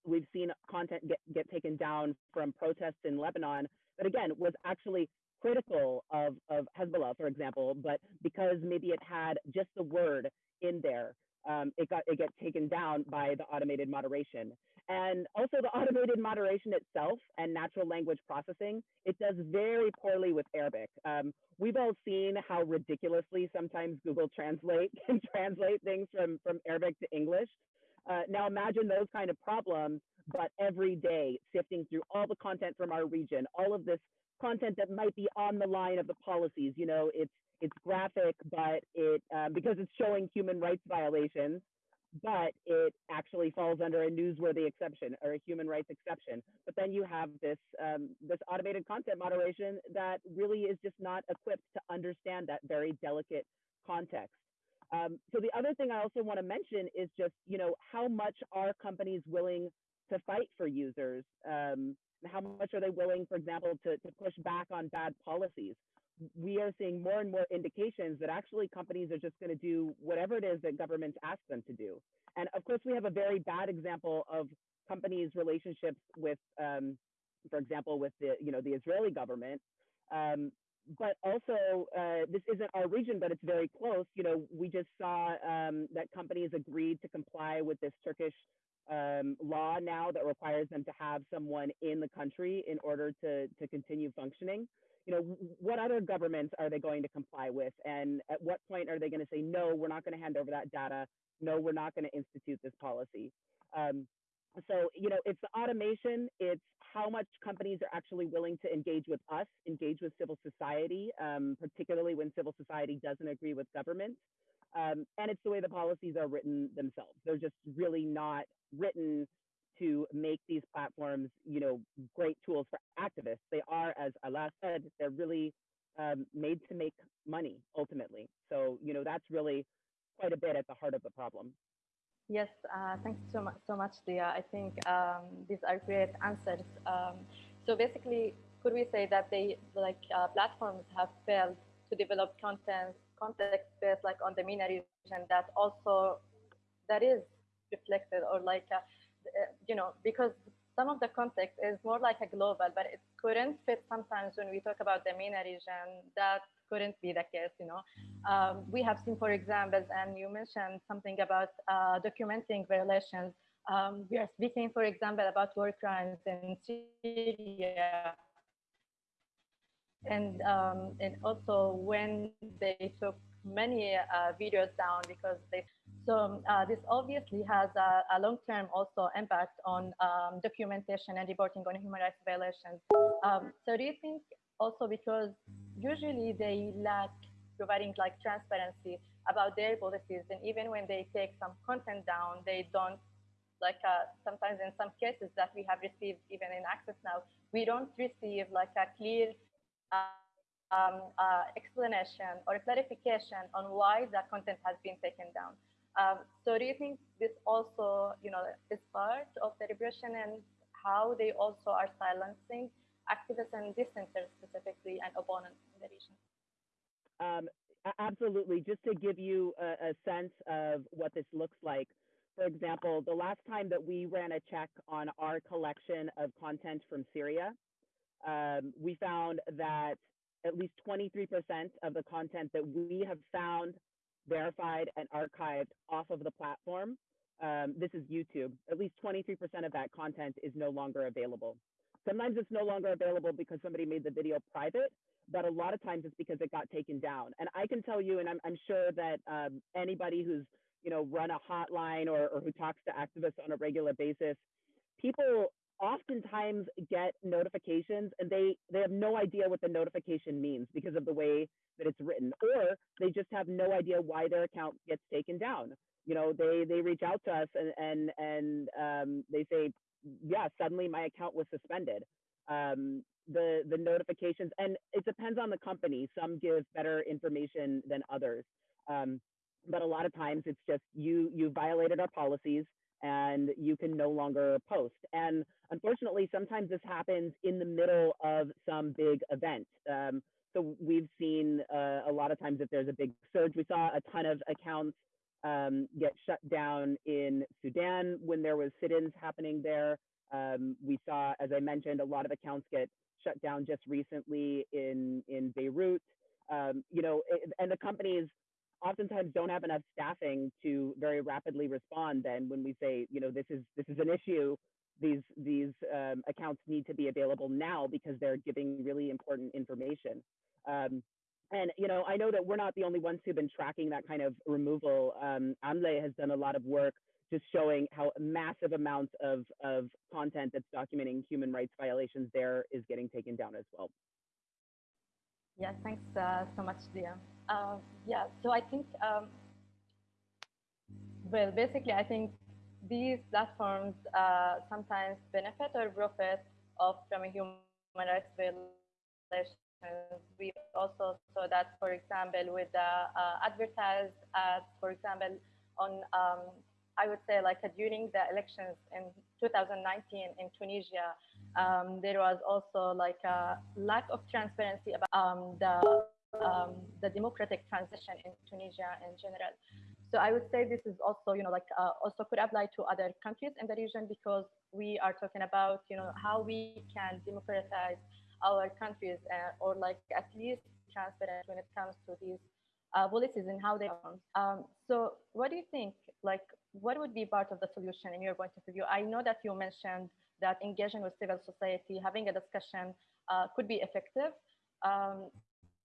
we've seen content get, get taken down from protests in Lebanon that again was actually critical of, of Hezbollah, for example, but because maybe it had just the word in there, um, it got it got taken down by the automated moderation. And also the automated moderation itself and natural language processing, it does very poorly with Arabic. Um, we've all seen how ridiculously sometimes Google Translate can translate things from, from Arabic to English. Uh, now imagine those kind of problems, but every day sifting through all the content from our region, all of this content that might be on the line of the policies. You know, it's it's graphic, but it um, because it's showing human rights violations, but it actually falls under a newsworthy exception or a human rights exception. But then you have this um, this automated content moderation that really is just not equipped to understand that very delicate context. Um, so the other thing I also want to mention is just you know how much are companies willing to fight for users? Um, how much are they willing, for example, to, to push back on bad policies? We are seeing more and more indications that actually companies are just going to do whatever it is that governments ask them to do. And of course, we have a very bad example of companies' relationships with, um, for example, with the you know the Israeli government. Um, but also, uh, this isn't our region, but it's very close. You know, we just saw um, that companies agreed to comply with this Turkish um, law now that requires them to have someone in the country in order to to continue functioning. You know, what other governments are they going to comply with, and at what point are they going to say no, we're not going to hand over that data? No, we're not going to institute this policy. Um, so, you know, it's the automation, it's how much companies are actually willing to engage with us, engage with civil society, um, particularly when civil society doesn't agree with government. Um, and it's the way the policies are written themselves. They're just really not written to make these platforms, you know, great tools for activists. They are, as Alaa said, they're really um, made to make money ultimately. So, you know, that's really quite a bit at the heart of the problem. Yes, uh, thanks so much, so much, Dia. I think um, these are great answers. Um, so basically, could we say that they, like uh, platforms, have failed to develop content, context based, like on the MENA region, that also that is reflected, or like, uh, you know, because some of the context is more like a global, but it couldn't fit sometimes when we talk about the MENA region. That couldn't be the case, you know. Um, we have seen, for examples, and you mentioned something about uh, documenting violations. Um, we are speaking, for example, about war crimes in Syria. And, um, and also when they took many uh, videos down because they, so uh, this obviously has a, a long-term also impact on um, documentation and reporting on human rights violations. Um, so do you think also because usually they lack providing like transparency about their policies and even when they take some content down they don't like uh, sometimes in some cases that we have received even in access now we don't receive like a clear uh, um, uh, explanation or clarification on why that content has been taken down um, so do you think this also you know is part of the repression and how they also are silencing activists and dissenters specifically and opponents in the region? Um, absolutely. Just to give you a, a, sense of what this looks like, for example, the last time that we ran a check on our collection of content from Syria, um, we found that at least 23% of the content that we have found, verified, and archived off of the platform, um, this is YouTube, at least 23% of that content is no longer available. Sometimes it's no longer available because somebody made the video private, but a lot of times it's because it got taken down. And I can tell you, and I'm, I'm sure that um, anybody who's you know run a hotline or, or who talks to activists on a regular basis, people oftentimes get notifications and they they have no idea what the notification means because of the way that it's written or they just have no idea why their account gets taken down you know they they reach out to us and and and um, they say yeah, suddenly my account was suspended. Um, the the notifications, and it depends on the company. Some give better information than others, um, but a lot of times it's just you you violated our policies and you can no longer post. And unfortunately, sometimes this happens in the middle of some big event. Um, so we've seen uh, a lot of times if there's a big surge, we saw a ton of accounts um, get shut down in Sudan when there was sit-ins happening there. Um, we saw, as I mentioned, a lot of accounts get shut down just recently in in Beirut. Um, you know, and the companies oftentimes don't have enough staffing to very rapidly respond. Then when we say, you know, this is this is an issue, these these um, accounts need to be available now because they're giving really important information. Um, and you know, I know that we're not the only ones who've been tracking that kind of removal. Um, 7amleh has done a lot of work just showing how massive amounts of, of content that's documenting human rights violations there is getting taken down as well. Yeah, thanks uh, so much, Dia. Uh, yeah, so I think, um, well, basically, I think these platforms uh, sometimes benefit or profit of from a human rights violation we also saw that, for example, with the uh, advertised ads, for example, on um, I would say like uh, during the elections in 2019 in Tunisia, Um, there was also like a lack of transparency about um, the um, the democratic transition in Tunisia in general. So I would say this is also, you know, like uh, also could apply to other countries in the region because we are talking about, you know, how we can democratize our countries uh, or like at least transparent when it comes to these uh, policies and how they are. Um, so what do you think, like, what would be part of the solution in your point of view? I know that you mentioned that engaging with civil society, having a discussion uh, could be effective. Um,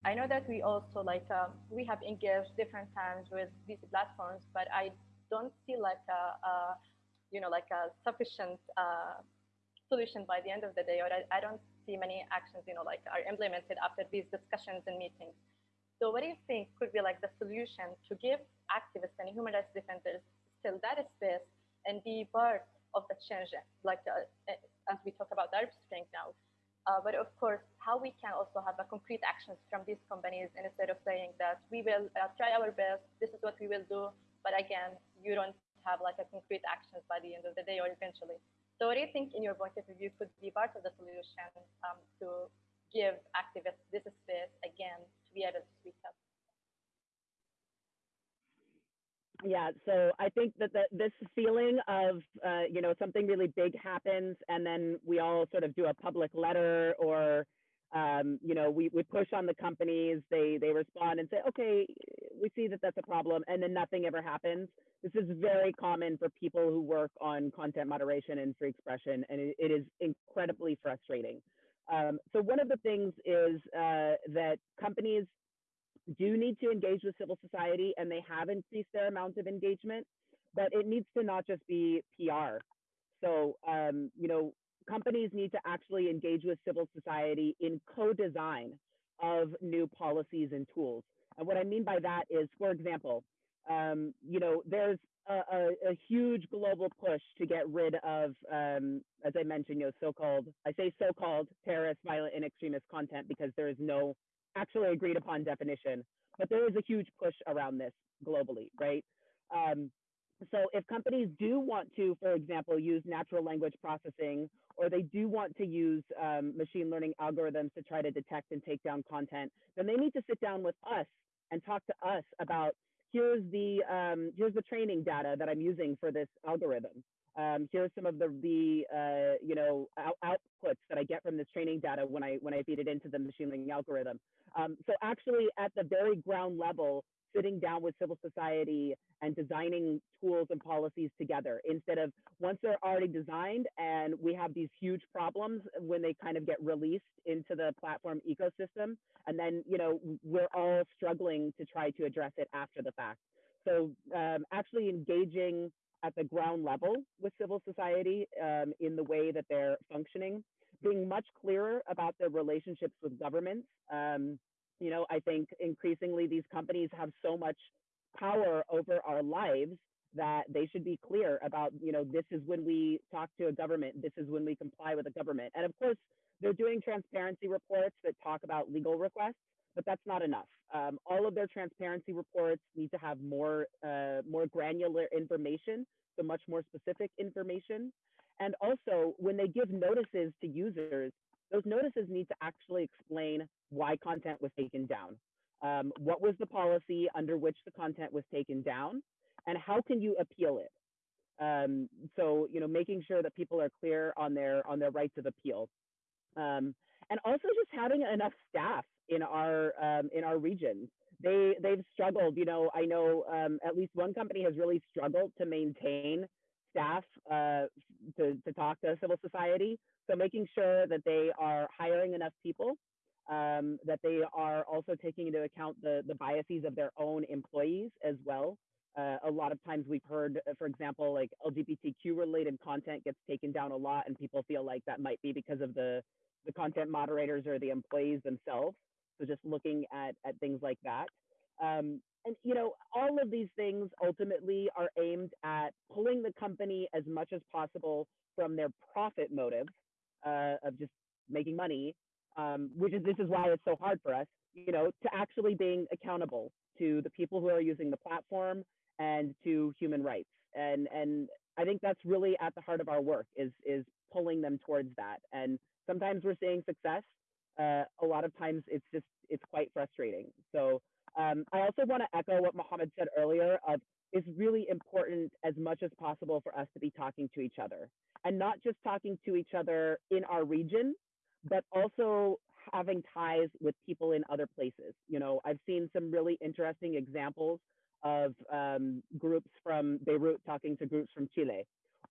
I know that we also like um, we have engaged different times with these platforms, but I don't see like a, a you know like a sufficient uh, solution by the end of the day, or I, I, don't see many actions you know like are implemented after these discussions and meetings. So what do you think could be like the solution to give activists and human rights defenders still that space and be part of the change, like uh, as we talk about the Arab Spring now? Uh, but of course, how we can also have a concrete actions from these companies instead of saying that we will uh, try our best, this is what we will do, but again, you don't have like a concrete actions by the end of the day or eventually. So what do you think in your point of view could be part of the solution um, to give activists this space again to be able to speak up? Yeah, so I think that the, this feeling of, uh, you know, something really big happens and then we all sort of do a public letter or, um, you know, we, we push on the companies, they, they respond and say, okay, we see that that's a problem and then nothing ever happens. This is very common for people who work on content moderation and free expression and it, it is incredibly frustrating. Um, so one of the things is uh, that companies do need to engage with civil society and they have increased their amount of engagement, but it needs to not just be PR. So, um, you know, companies need to actually engage with civil society in co-design of new policies and tools. And what I mean by that is, for example, um, you know, there's a, a, a, huge global push to get rid of, um, as I mentioned, you know, so-called, I say so-called terrorist, violent, and extremist content because there is no actually agreed upon definition, but there is a huge push around this globally, right? Um, so if companies do want to, for example, use natural language processing, or they do want to use um, machine learning algorithms to try to detect and take down content, then they need to sit down with us and talk to us about here's the um, here's the training data that I'm using for this algorithm. Um, here's some of the, the uh, you know, out outputs that I get from this training data when I, when I feed it into the machine learning algorithm. Um, so actually at the very ground level, sitting down with civil society and designing tools and policies together instead of once they're already designed and we have these huge problems when they kind of get released into the platform ecosystem and then you know we're all struggling to try to address it after the fact so um, actually engaging at the ground level with civil society um, in the way that they're functioning, being much clearer about their relationships with governments. Um, you know, I think increasingly these companies have so much power over our lives that they should be clear about, you know, this is when we talk to a government, this is when we comply with a government. And of course, they're doing transparency reports that talk about legal requests but that's not enough. Um, all of their transparency reports need to have more, uh, more granular information, so much more specific information. And also, when they give notices to users, those notices need to actually explain why content was taken down. Um, what was the policy under which the content was taken down, and how can you appeal it? Um, so, you know, making sure that people are clear on their on their rights of appeal, um, and also just having enough staff in our um, in our region. They they've struggled. You know, I know um, at least one company has really struggled to maintain staff uh, to to talk to civil society. So making sure that they are hiring enough people, um, that they are also taking into account the the biases of their own employees as well. Uh, a lot of times we've heard, uh, for example, like LGBTQ related content gets taken down a lot, and people feel like that might be because of the the content moderators or the employees themselves. So just looking at, at things like that. Um, and you know, all of these things ultimately are aimed at pulling the company as much as possible from their profit motive uh, of just making money, um, which is this is why it's so hard for us, you know, to actually being accountable to the people who are using the platform and to human rights. And and I think that's really at the heart of our work is is pulling them towards that. And sometimes we're seeing success. Uh, a lot of times it's just it's quite frustrating. So um, I also want to echo what Mohammed said earlier. Of it's really important as much as possible for us to be talking to each other and not just talking to each other in our region, but also having ties with people in other places. You know, I've seen some really interesting examples of um, groups from Beirut talking to groups from Chile.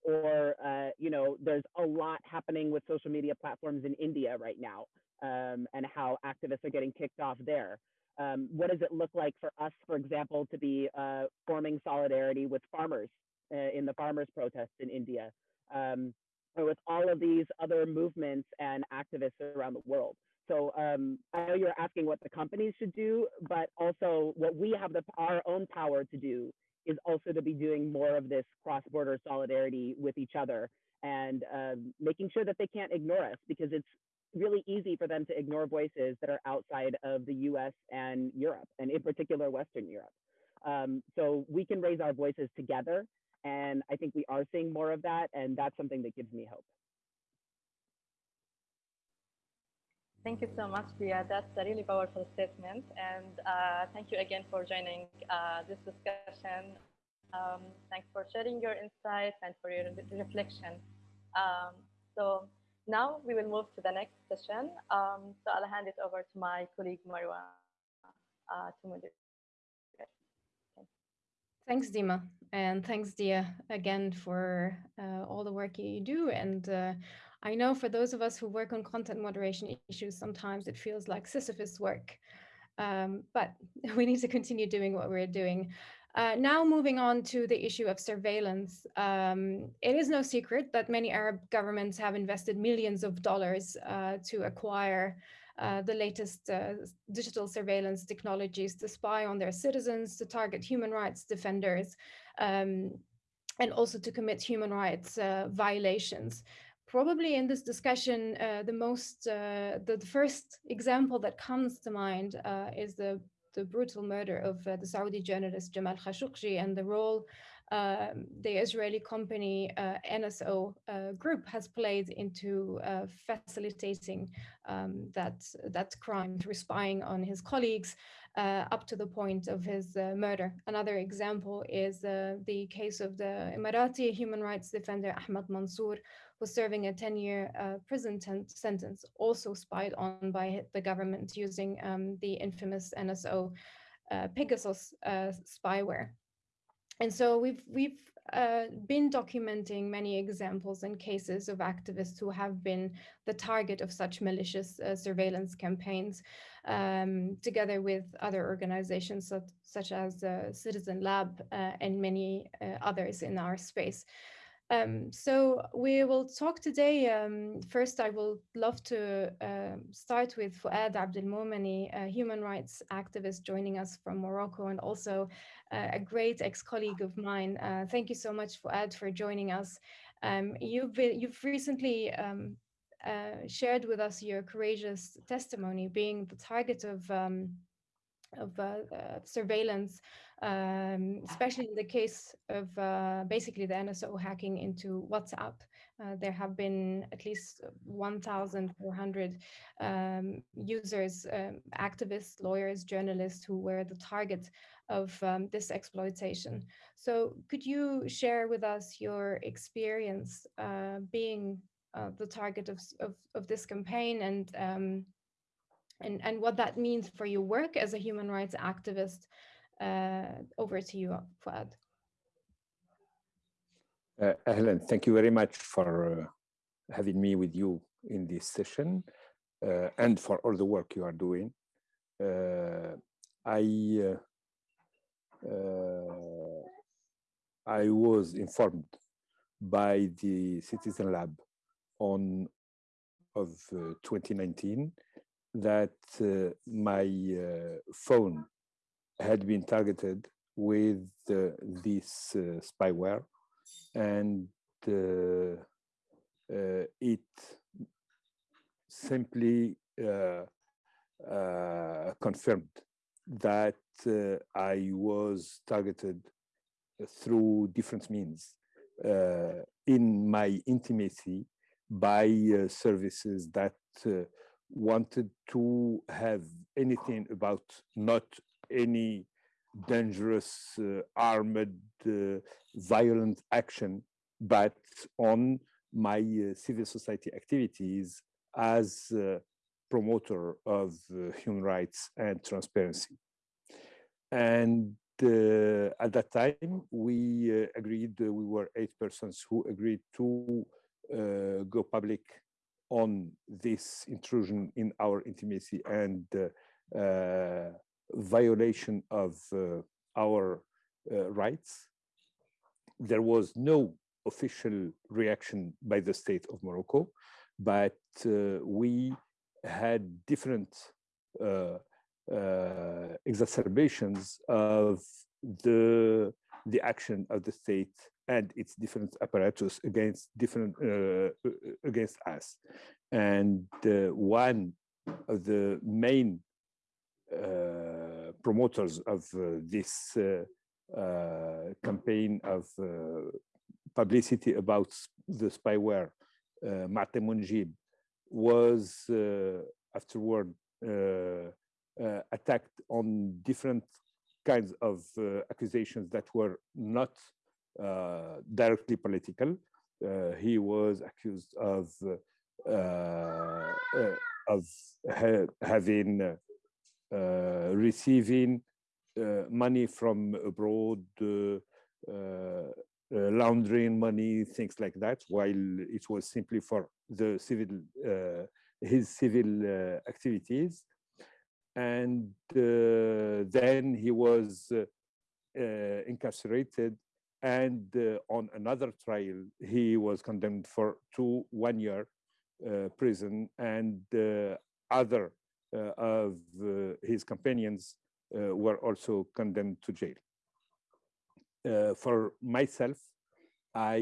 Or, uh, you know, there's a lot happening with social media platforms in India right now um, and how activists are getting kicked off there. Um, what does it look like for us, for example, to be uh, forming solidarity with farmers uh, in the farmers' protests in India, um, or with all of these other movements and activists around the world? So um, I know you're asking what the companies should do, but also what we have the, our own power to do is also to be doing more of this cross-border solidarity with each other and uh, making sure that they can't ignore us because it's really easy for them to ignore voices that are outside of the US and Europe, and in particular, Western Europe. Um, so we can raise our voices together. And I think we are seeing more of that. And that's something that gives me hope. Thank you so much, Dia. That's a really powerful statement. And uh, thank you again for joining uh, this discussion. Um, thanks for sharing your insights and for your reflection. Um, so now we will move to the next session. Um, so I'll hand it over to my colleague Marwa uh, to moderate. Thanks, Dima, and thanks, Dia, again for uh, all the work you do. And uh, I know for those of us who work on content moderation issues, sometimes it feels like Sisyphus work. Um, but we need to continue doing what we're doing. Uh, now moving on to the issue of surveillance. Um, it is no secret that many Arab governments have invested millions of dollars uh, to acquire uh, the latest uh, digital surveillance technologies to spy on their citizens, to target human rights defenders, um, and also to commit human rights uh, violations probably in this discussion, uh, the most, uh, the, the, first example that comes to mind uh, is the the brutal murder of uh, the Saudi journalist Jamal Khashoggi and the role um, the Israeli company uh, NSO uh, group has played into facilitating um, that that crime through spying on his colleagues up to the point of his murder. Another example is the case of the Emirati human rights defender Ahmad Mansour, was serving a 10-year uh, prison sentence, also spied on by the government using um, the infamous NSO uh, Pegasus uh, spyware. And so we've we've uh, been documenting many examples and cases of activists who have been the target of such malicious uh, surveillance campaigns, um, together with other organizations such, such as uh, Citizen Lab and many others in our space. Um, so we will talk today. Um, first, I will love to uh, start with Fouad Abdelmoumni, a human rights activist joining us from Morocco and also uh, a great ex-colleague of mine. Uh, thank you so much, Fouad, for joining us. Um, you've, been, you've recently um, uh, shared with us your courageous testimony being the target of um, of uh, uh, surveillance, um, especially in the case of uh, basically the NSO hacking into WhatsApp. Uh, there have been at least 1,400 um, users, um, activists, lawyers, journalists who were the target of um, this exploitation. So could you share with us your experience uh, being uh, the target of, of, of, this campaign and um, and, and what that means for your work as a human rights activist. Uh, over to you, Fouad. Uh, thank you very much for uh, having me with you in this session uh, and for all the work you are doing. Uh, I uh, I was informed by the Citizen Lab on of 2019 that uh, my uh, phone had been targeted with uh, this spyware and it simply confirmed that uh, I was targeted through different means uh, in my intimacy by uh, services that uh, wanted to have anything about not any dangerous uh, armed uh, violent action but on my uh, civil society activities as promoter of human rights and transparency. And uh, at that time, we uh, agreed, uh, we were eight persons who agreed to go public on this intrusion in our intimacy and violation of our rights. There was no official reaction by the state of Morocco, but uh, we had different uh, uh, exacerbations of the the action of the state and its different apparatus against different uh, against us and uh, one of the main uh, promoters of uh, this uh, campaign of publicity about the spyware uh, Maati Monjib was afterward uh, attacked on different kinds of uh, accusations that were not uh, directly political. he was accused of of ha having receiving money from abroad, uh, laundering money, things like that, while it was simply for the civil, uh, his civil uh, activities. And uh, then he was uh, uh, incarcerated. And on another trial he was condemned for two one year prison and other Uh, of uh, his companions uh, were also condemned to jail for myself i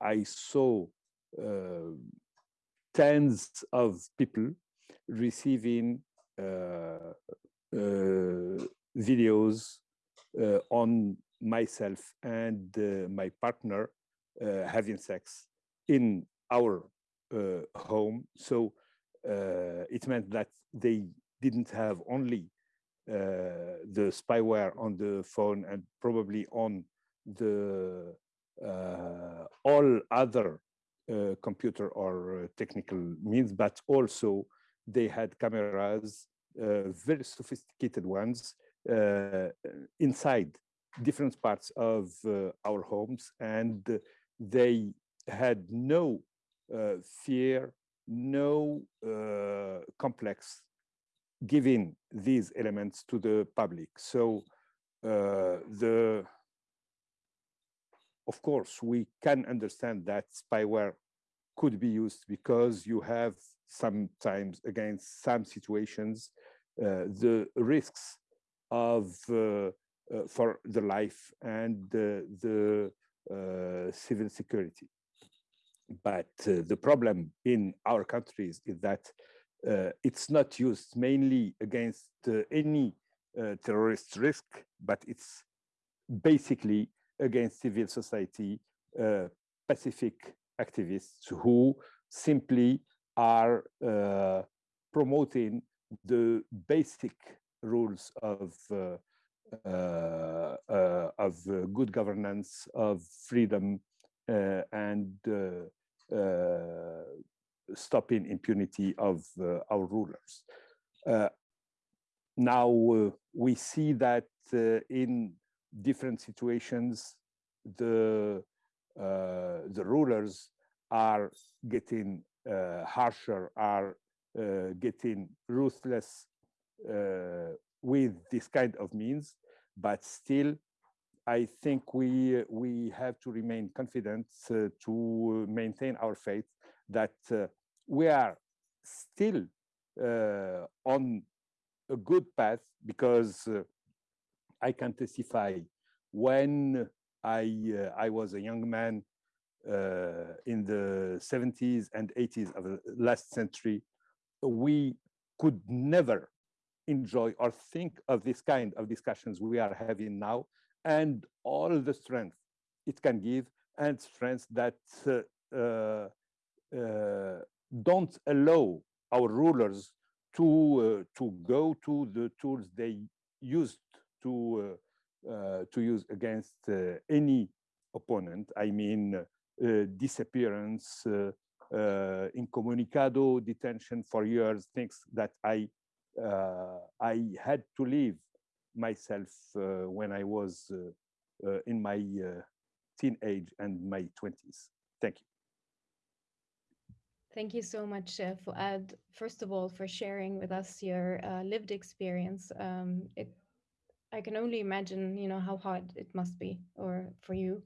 I saw uh, tens of people receiving uh, uh, videos uh, on myself and my partner having sex in our home. So it meant that they didn't have only uh, the spyware on the phone and probably on the uh, all other uh, computer or technical means, but also they had cameras, uh, very sophisticated ones, uh, inside different parts of uh, our homes. And they had no fear, no complex giving these elements to the public. So uh, the of course we can understand that spyware could be used because you have sometimes against some situations uh, the risks of uh, uh, for the life and the civil security. But the problem in our countries is that uh, it's not used mainly against uh, any uh, terrorist risk, but it's basically against civil society, pacific activists who simply are uh, promoting the basic rules of uh, uh, uh of good governance, of freedom, uh, Uh, and uh, uh, stopping impunity of our rulers. now we see that in different situations, the the rulers are getting uh, harsher are uh, getting ruthless uh, with this kind of means, but still, I think we we have to remain confident to maintain our faith that we are still on a good path because I can testify when I uh, I was a young man uh, in the 70s and 80s of the last century, we could never enjoy or think of this kind of discussions we are having now and all the strength it can give and strength that uh, uh, uh, don't allow our rulers to uh, to go to the tools they used to uh, to use against any opponent. I mean, disappearance, incommunicado, detention for years, things that I I had to leave myself when I was in my teenage and my 20s. Thank you. Thank you so much, uh, Fouad, first of all, for sharing with us your uh, lived experience. Um, it, I can only imagine, you know, how hard it must be, or for you.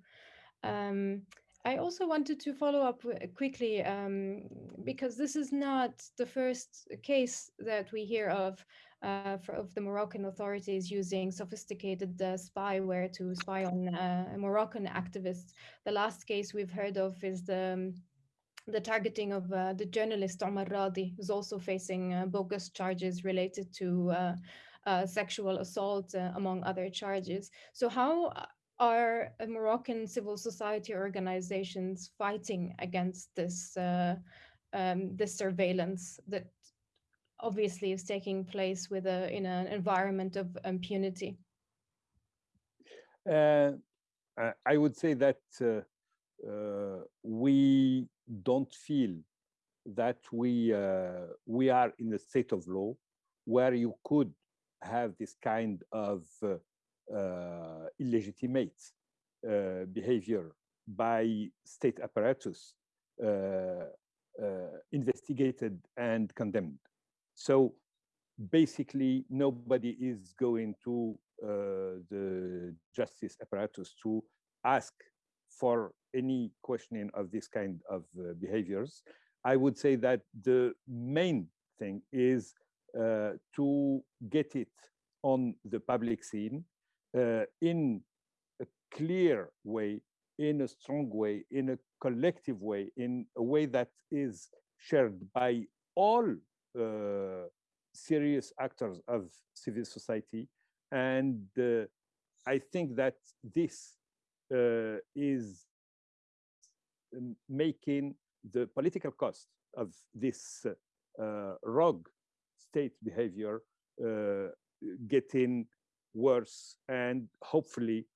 Um, I also wanted to follow up quickly um, because this is not the first case that we hear of uh, for, of the Moroccan authorities using sophisticated uh, spyware to spy on uh, Moroccan activists. The last case we've heard of is the um, the targeting of uh, the journalist Omar Radi, who's also facing uh, bogus charges related to uh, uh sexual assault, uh, among other charges. So, how are Moroccan civil society organizations fighting against this um, this surveillance that obviously is taking place with a in an environment of impunity? I would say that we don't feel that we uh, we are in a state of law where you could have this kind of uh, uh, illegitimate uh, behavior by state apparatus uh, uh, investigated and condemned. So basically, nobody is going to the justice apparatus to ask for any questioning of this kind of uh, behaviors, I would say that the main thing is uh, to get it on the public scene uh, in a clear way, in a strong way, in a collective way, in a way that is shared by all uh, serious actors of civil society. And uh, I think that this uh, is making the political cost of this uh, rogue state behavior uh, getting worse and hopefully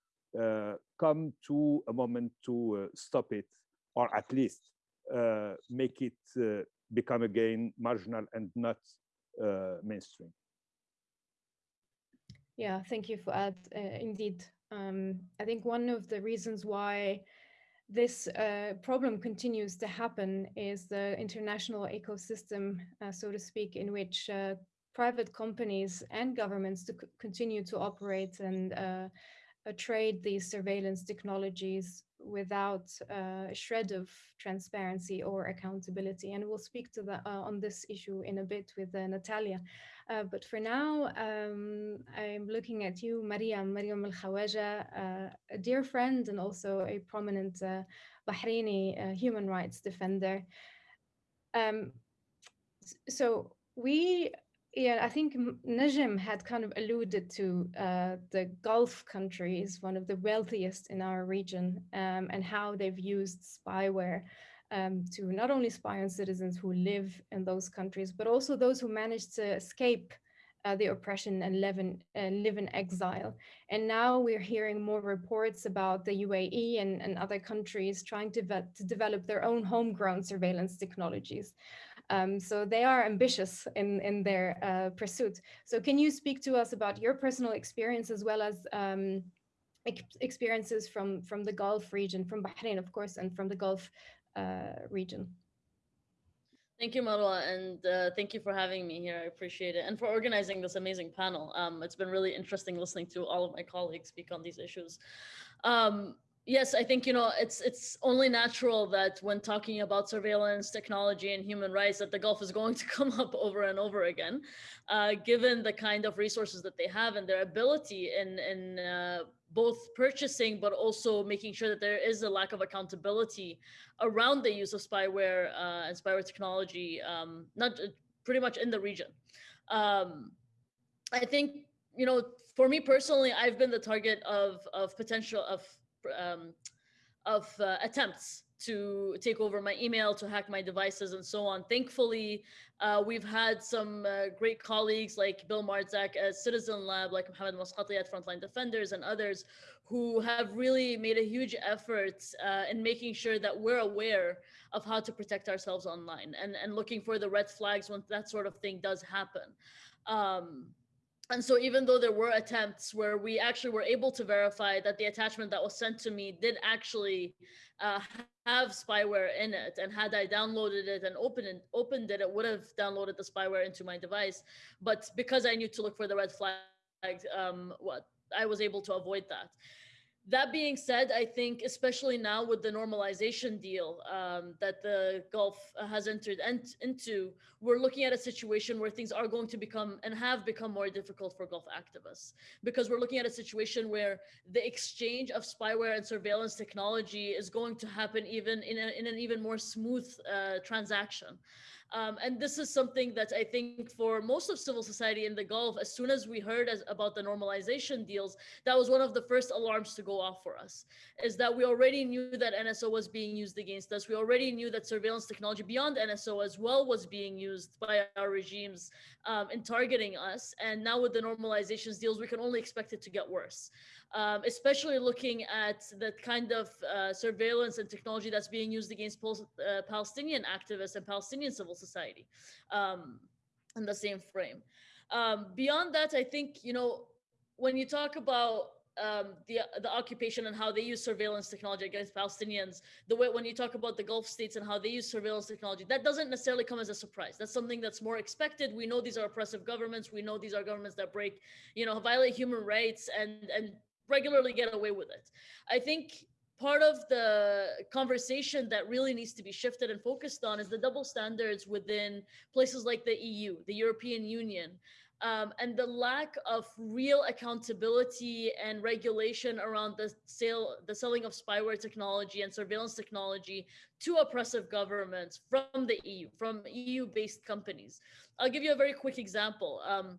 uh, come to a moment to uh, stop it or at least uh, make it uh, become again marginal and not mainstream. Yeah, thank you, for Fouad. indeed, um, I think one of the reasons why this uh, problem continues to happen is the international ecosystem, uh, so to speak, in which uh, private companies and governments to continue to operate and uh, uh, trade these surveillance technologies without uh, a shred of transparency or accountability. And we'll speak to the, on this issue in a bit with Natalia. but for now, um, I'm looking at you, Maryam, Maryam Al Khawaja, a dear friend and also a prominent Bahraini human rights defender. Um, so we yeah, I think Najem had kind of alluded to uh, the Gulf countries, one of the wealthiest in our region, um, and how they've used spyware um, to not only spy on citizens who live in those countries, but also those who managed to escape uh, the oppression and live in, uh, live in exile. And now we're hearing more reports about the UAE and, and other countries trying to, to develop their own homegrown surveillance technologies. Um, so they are ambitious in, in their uh, pursuit. So can you speak to us about your personal experience as well as um, experiences from, from the Gulf region, from Bahrain, of course, and from the Gulf uh, region? Thank you, Marwa, and uh, thank you for having me here. I appreciate it. And for organizing this amazing panel. Um, it's been really interesting listening to all of my colleagues speak on these issues. Um, Yes, I think you know it's it's only natural that when talking about surveillance technology and human rights, that the Gulf is going to come up over and over again, uh, given the kind of resources that they have and their ability in in uh, both purchasing but also making sure that there is a lack of accountability around the use of spyware uh, and spyware technology, um, not uh, pretty much in the region. Um, I think you know for me personally, I've been the target of of potential of um, of uh, attempts to take over my email, to hack my devices, and so on. Thankfully, uh, we've had some uh, great colleagues like Bill Marczak at Citizen Lab, like Mohammed Maskati at Frontline Defenders, and others who have really made a huge effort uh, in making sure that we're aware of how to protect ourselves online and, and looking for the red flags when that sort of thing does happen. Um, and so even though there were attempts where we actually were able to verify that the attachment that was sent to me did actually uh, have spyware in it and had i downloaded it and opened it, opened it it would have downloaded the spyware into my device. But because i knew to look for the red flag um, what i was able to avoid that that being said, I think especially now with the normalization deal um, that the Gulf has entered ent- into, we're looking at a situation where things are going to become and have become more difficult for Gulf activists because we're looking at a situation where the exchange of spyware and surveillance technology is going to happen even in, a, in an even more smooth uh, transaction. Um, and this is something that I think for most of civil society in the Gulf, as soon as we heard as, about the normalization deals, that was one of the first alarms to go off for us, is that we already knew that NSO was being used against us. We already knew that surveillance technology beyond NSO as well was being used by our regimes um, in targeting us. And now with the normalizations deals, we can only expect it to get worse um, especially looking at the kind of uh, surveillance and technology that's being used against uh, Palestinian activists and Palestinian civil society um, in the same frame. Um, beyond that, I think, you know, when you talk about um, the the occupation and how they use surveillance technology against Palestinians, the way when you talk about the Gulf states and how they use surveillance technology, that doesn't necessarily come as a surprise. That's something that's more expected. We know these are oppressive governments. We know these are governments that break, you know, violate human rights and and regularly get away with it. I think part of the conversation that really needs to be shifted and focused on is the double standards within places like the EU, the European Union, um, and the lack of real accountability and regulation around the sale, the selling of spyware technology and surveillance technology to oppressive governments from the EU, from EU-based companies. I'll give you a very quick example. Um,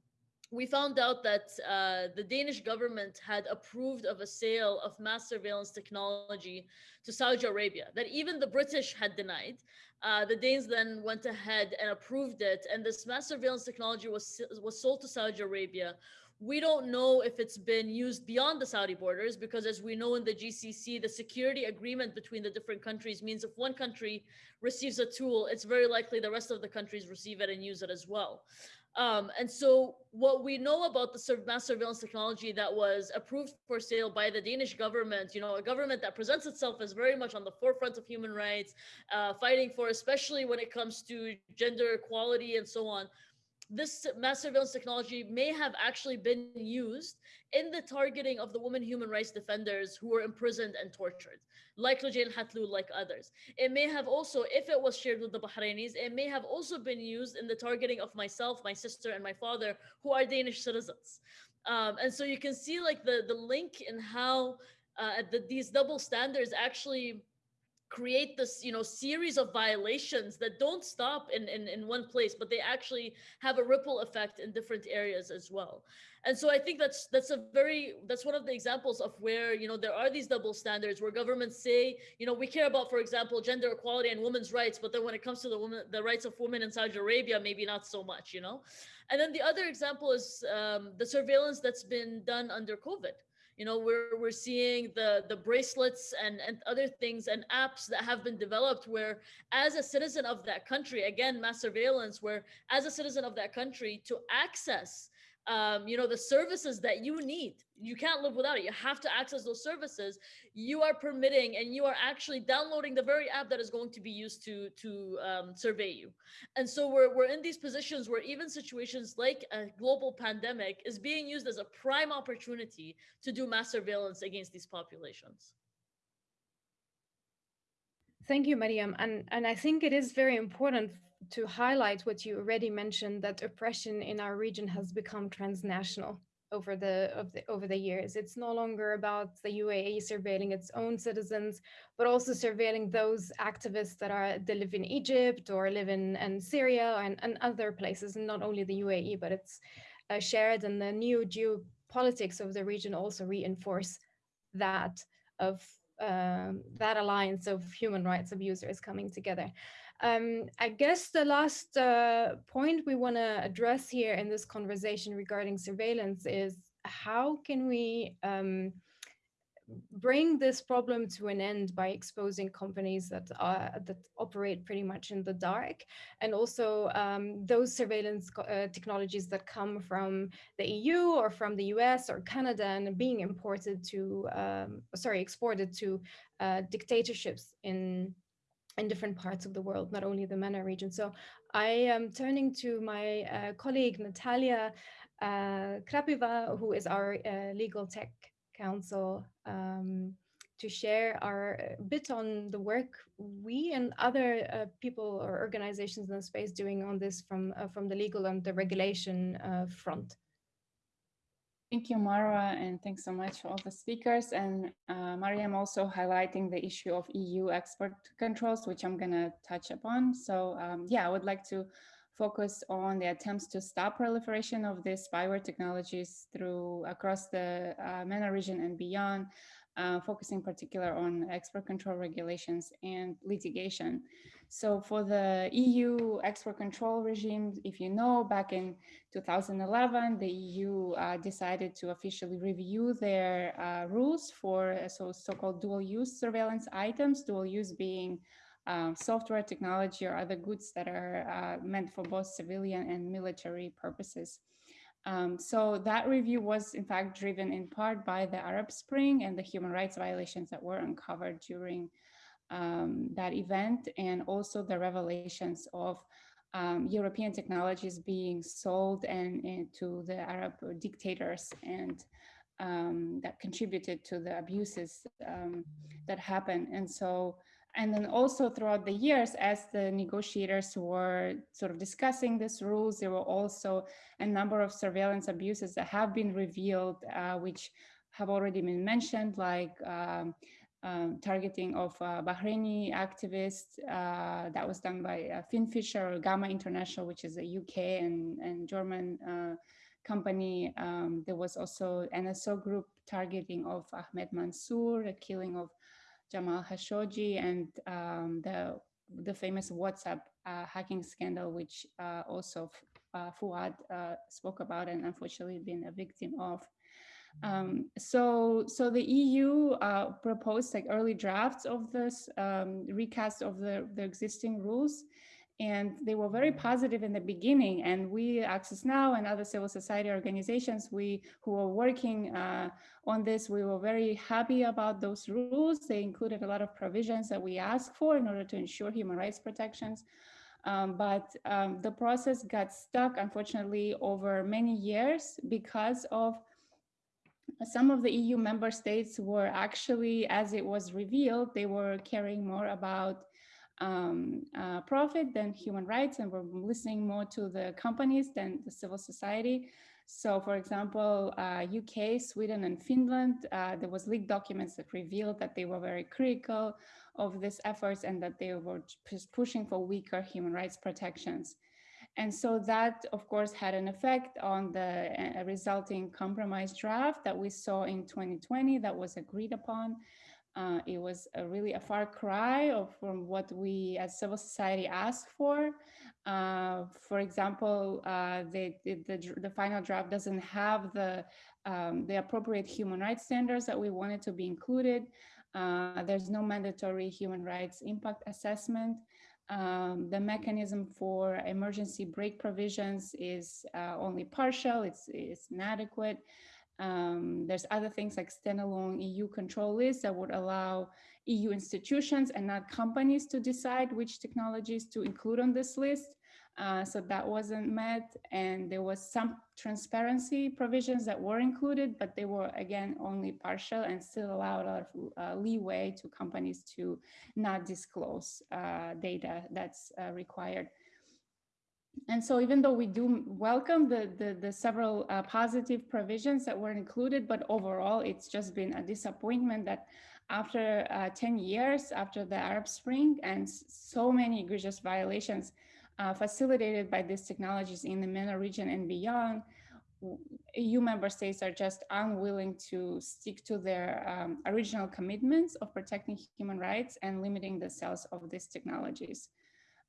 we found out that uh, the Danish government had approved of a sale of mass surveillance technology to Saudi Arabia that even the British had denied. Uh, the Danes then went ahead and approved it, and this mass surveillance technology was was sold to Saudi Arabia. We don't know if it's been used beyond the Saudi borders because, as we know in the GCC, the security agreement between the different countries means if one country receives a tool, it's very likely the rest of the countries receive it and use it as well. Um, and so what we know about the mass surveillance technology that was approved for sale by the Danish government, you know, a government that presents itself as very much on the forefront of human rights, uh, fighting for, especially when it comes to gender equality and so on, this mass surveillance technology may have actually been used in the targeting of the women human rights defenders who were imprisoned and tortured, like Loujain Hathloul, like others. It may have also, if it was shared with the Bahrainis, it may have also been used in the targeting of myself, my sister, and my father, who are Danish citizens. Um, and so you can see like the, the link in how uh, the, these double standards actually create this you know series of violations that don't stop in, in in one place but they actually have a ripple effect in different areas as well. And so i think that's that's a very that's one of the examples of where you know there are these double standards where governments say you know we care about for example gender equality and women's rights but then when it comes to the woman the rights of women in saudi arabia maybe not so much you know? And then the other example is um, the surveillance that's been done under covid you know we're we're seeing the the bracelets and and other things and apps that have been developed where as a citizen of that country again mass surveillance where as a citizen of that country to access um, you know the services that you need. You can't live without it. You have to access those services. You are permitting and you are actually downloading the very app that is going to be used to to um, survey you. And so we're, we're in these positions where even situations like a global pandemic is being used as a prime opportunity to do mass surveillance against these populations. Thank you, Maryam. And, and I think it is very important to highlight what you already mentioned that oppression in our region has become transnational over the, the, over the years. It's no longer about the UAE surveilling its own citizens, but also surveilling those activists that are that live in Egypt or live in, in Syria and, and other places, and not only the UAE, but it's uh, shared. And the new geopolitics of the region also reinforce that of um, that alliance of human rights abusers coming together. Um, I guess the last uh, point we want to address here in this conversation regarding surveillance is how can we um, bring this problem to an end by exposing companies that are that operate pretty much in the dark? And also um, those surveillance uh, technologies that come from the EU or from the US or Canada and being imported to um, sorry exported to uh, dictatorships in in different parts of the world, not only the MENA region. So I am turning to my uh, colleague Natalia uh, Krapiva, who is our uh, legal tech counsel um, to share our uh, bit on the work we and other uh, people or organizations in the space doing on this from uh, from the legal and the regulation uh, front. Thank you, Marwa, and thanks so much for all the speakers. And uh, Maryam also highlighting the issue of EU export controls, which I'm going to touch upon. So um, yeah, I would like to focus on the attempts to stop proliferation of these spyware technologies through across the uh, MENA region and beyond, uh, focusing particular on export control regulations and litigation. So for the EU export control regime, if you know, back in 2011, the EU uh, decided to officially review their uh, rules for so so-called dual use surveillance items, dual use being uh, software technology or other goods that are uh, meant for both civilian and military purposes. Um, so that review was in fact driven in part by the Arab Spring and the human rights violations that were uncovered during um, that event and also the revelations of um, European technologies being sold and, and, to the Arab dictators and um, that contributed to the abuses um, that happened. And so and then also throughout the years, as the negotiators were sort of discussing these rules, there were also a number of surveillance abuses that have been revealed, uh, which have already been mentioned, like um, um, targeting of uh, Bahraini activists uh, that was done by uh, Finfisher or Gamma International, which is a UK and, and German uh, company. Um, there was also NSO group targeting of Ahmed Mansour, the killing of Jamal Khashoggi and um, the the famous WhatsApp uh, hacking scandal, which uh, also uh, Fouad uh, spoke about and unfortunately been a victim of. Um, so, so the EU uh, proposed like early drafts of this um, recast of the, the existing rules, and they were very positive in the beginning. And we, Access Now and other civil society organizations, we who were working uh, on this, we were very happy about those rules. They included a lot of provisions that we asked for in order to ensure human rights protections. Um, but um, the process got stuck, unfortunately, over many years because of some of the EU member states were actually, as it was revealed, they were caring more about um, uh, profit than human rights and we're listening more to the companies than the civil society. So for example, uh, UK, Sweden and Finland, uh, there was leaked documents that revealed that they were very critical of these efforts and that they were pushing for weaker human rights protections. And so that, of course, had an effect on the uh, resulting compromise draft that we saw in 2020 that was agreed upon. Uh, it was a really a far cry from what we as civil society asked for. Uh, for example, uh, the, the, the, final draft doesn't have the, um, the appropriate human rights standards that we wanted to be included. Uh, there's no mandatory human rights impact assessment. Um, the mechanism for emergency brake provisions is uh, only partial, it's, it's inadequate. Um, there's other things like standalone EU control lists that would allow EU institutions and not companies to decide which technologies to include on this list. Uh, so that wasn't met and there was some transparency provisions that were included, but they were again only partial and still allowed a uh, leeway to companies to not disclose uh, data that's uh, required and so even though we do welcome the, the, the several uh, positive provisions that were included, but overall it's just been a disappointment that after uh, 10 years after the Arab Spring and so many egregious violations uh, facilitated by these technologies in the MENA region and beyond, EU member states are just unwilling to stick to their um, original commitments of protecting human rights and limiting the sales of these technologies.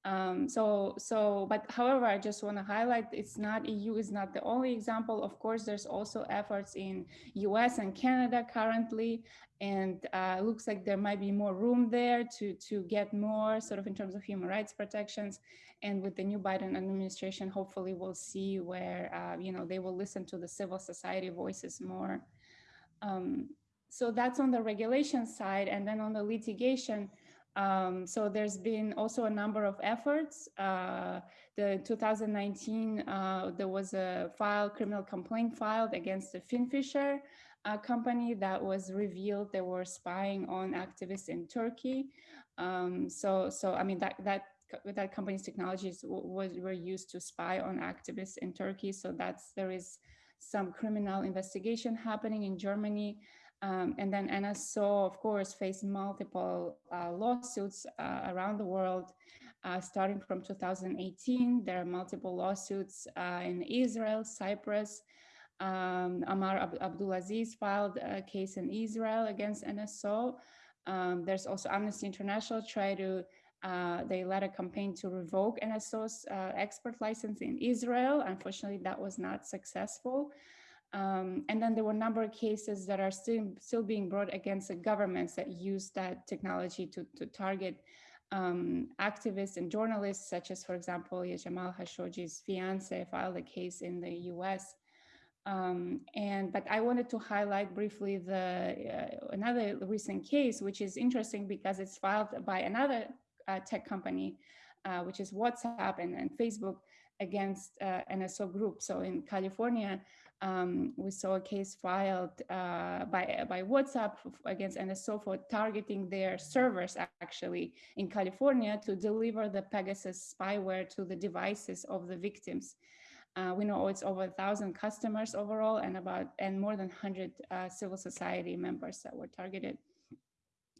Um, so, so, but however, I just want to highlight it's not EU is not the only example. Of course, there's also efforts in US and Canada currently, and uh, looks like there might be more room there to to get more sort of in terms of human rights protections. And with the new Biden administration, hopefully we'll see where uh, you know they will listen to the civil society voices more. Um, so that's on the regulation side, and then on the litigation. Um, so there's been also a number of efforts. Uh, the 2019, uh, there was a file, criminal complaint filed against the Finfisher uh, company that was revealed they were spying on activists in Turkey. Um, so, so I mean that that that company's technologies was were used to spy on activists in Turkey. So that's there is some criminal investigation happening in Germany. Um, and then NSO, of course, faced multiple uh, lawsuits uh, around the world, uh, starting from 2018. There are multiple lawsuits uh, in Israel, Cyprus. Um, Omar Ab Abdulaziz filed a case in Israel against NSO. Um, there's also Amnesty International try to, uh, they led a campaign to revoke NSO's uh, expert license in Israel. Unfortunately, that was not successful. Um, and then there were a number of cases that are still, still being brought against the governments that use that technology to, to target um, activists and journalists, such as, for example, Jamal Khashoggi's fiance filed a case in the US. Um, and but I wanted to highlight briefly the uh, another recent case, which is interesting because it's filed by another uh, tech company, uh, which is WhatsApp and, and Facebook against uh, NSO Group. So in California, um, we saw a case filed uh, by, by WhatsApp against NSO for targeting their servers actually in California to deliver the Pegasus spyware to the devices of the victims. Uh, we know it's over a thousand customers overall and about and more than 100 uh, civil society members that were targeted.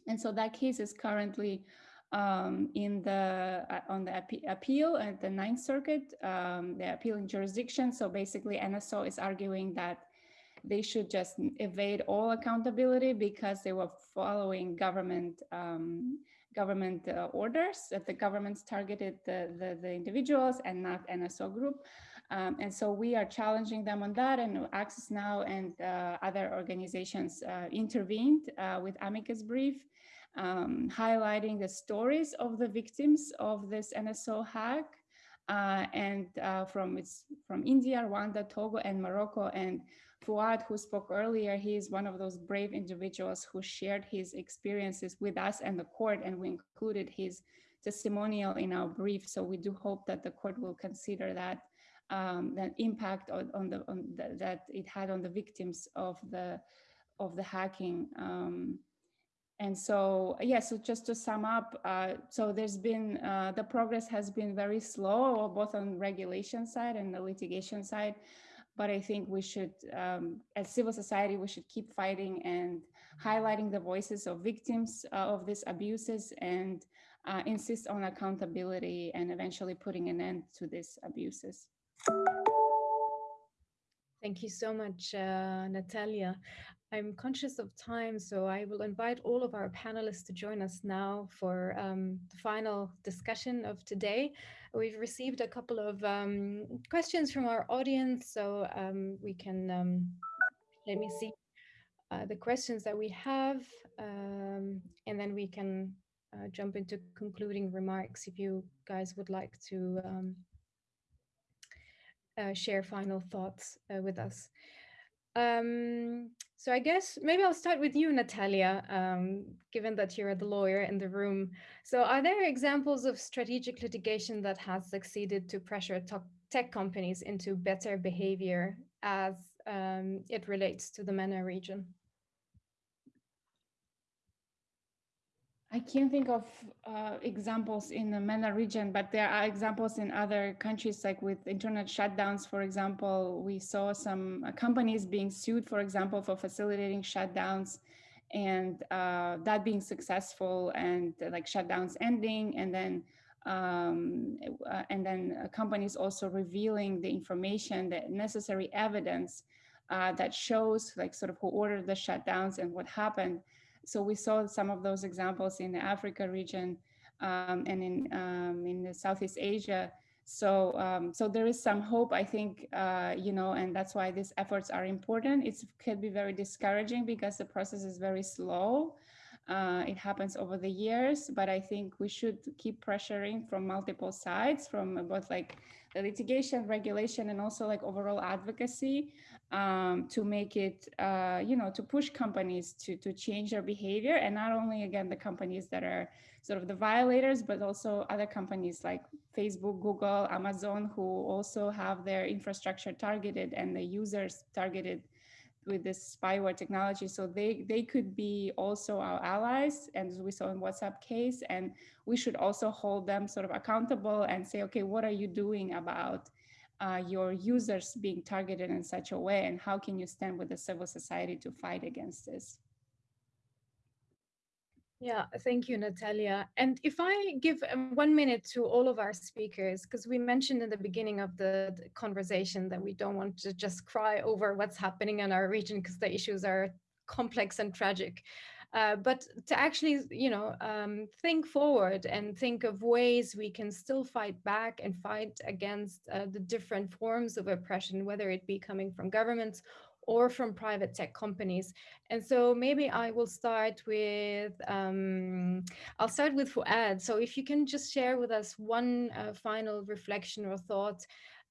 And so that case is currently um, in the uh, on the appeal at the Ninth Circuit, um, the appealing jurisdiction. So basically, NSO is arguing that they should just evade all accountability because they were following government um, government uh, orders that the governments targeted the, the, the individuals and not NSO group. Um, and so we are challenging them on that and Access Now and uh, other organizations uh, intervened uh, with amicus brief um, highlighting the stories of the victims of this NSO hack. Uh, and uh, from its from India, Rwanda, Togo, and Morocco. And Fouad, who spoke earlier, he is one of those brave individuals who shared his experiences with us and the court, and we included his testimonial in our brief. So we do hope that the court will consider that um, that impact on, on the on that it had on the victims of the of the hacking. Um, and so, yeah, so just to sum up, uh, so there's been, uh, the progress has been very slow, both on regulation side and the litigation side. But I think we should, um, as civil society, we should keep fighting and highlighting the voices of victims uh, of these abuses and uh, insist on accountability and eventually putting an end to these abuses. Thank you so much, uh, Natalia. I'm conscious of time, so I will invite all of our panelists to join us now for um, the final discussion of today. We've received a couple of um, questions from our audience, so um, we can, um, let me see uh, the questions that we have, um, and then we can uh, jump into concluding remarks if you guys would like to um, uh, share final thoughts uh, with us. Um, so I guess maybe I'll start with you, Natalia, um, given that you're the lawyer in the room. So are there examples of strategic litigation that has succeeded to pressure tech companies into better behavior as um, it relates to the MENA region? I can't think of uh, examples in the MENA region, but there are examples in other countries, like with internet shutdowns, for example. We saw some uh, companies being sued, for example, for facilitating shutdowns and uh, that being successful and uh, like shutdowns ending and then um, uh, and then uh, companies also revealing the information, the necessary evidence that shows like sort of who ordered the shutdowns and what happened. So we saw some of those examples in the Africa region um, and in um, in the Southeast Asia. So um, so there is some hope, I think, uh, you know, and that's why these efforts are important. It could be very discouraging because the process is very slow. Uh, it happens over the years, but I think we should keep pressuring from multiple sides, from both like litigation, regulation, and also like overall advocacy um, to make it, uh, you know, to push companies to to change their behavior, and not only again the companies that are sort of the violators, but also other companies like Facebook, Google, Amazon, who also have their infrastructure targeted and the users targeted with this spyware technology. So they, they could be also our allies, and as we saw in WhatsApp case, and we should also hold them sort of accountable and say, okay, what are you doing about uh, your users being targeted in such a way, and how can you stand with the civil society to fight against this? Yeah, thank you, Natalia. And if I give um, one minute to all of our speakers, because we mentioned in the beginning of the, conversation that we don't want to just cry over what's happening in our region because the issues are complex and tragic. Uh, but to actually, you know, um, think forward and think of ways we can still fight back and fight against uh, the different forms of oppression, whether it be coming from governments or from private tech companies. And so maybe I will start with, um, I'll start with Fouad. So if you can just share with us one uh, final reflection or thought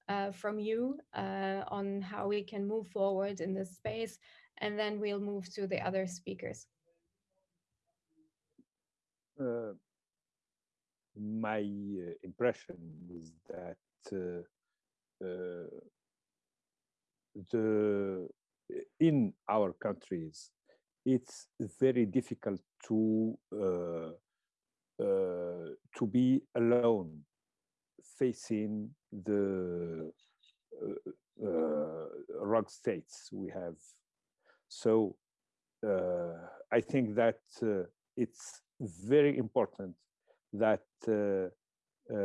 uh, from you uh, on how we can move forward in this space, and then we'll move to the other speakers. Uh, my uh, impression is that uh, the in our countries, it's very difficult to uh, uh, to be alone facing the uh, uh rogue states we have. So uh, I think that uh, it's very important that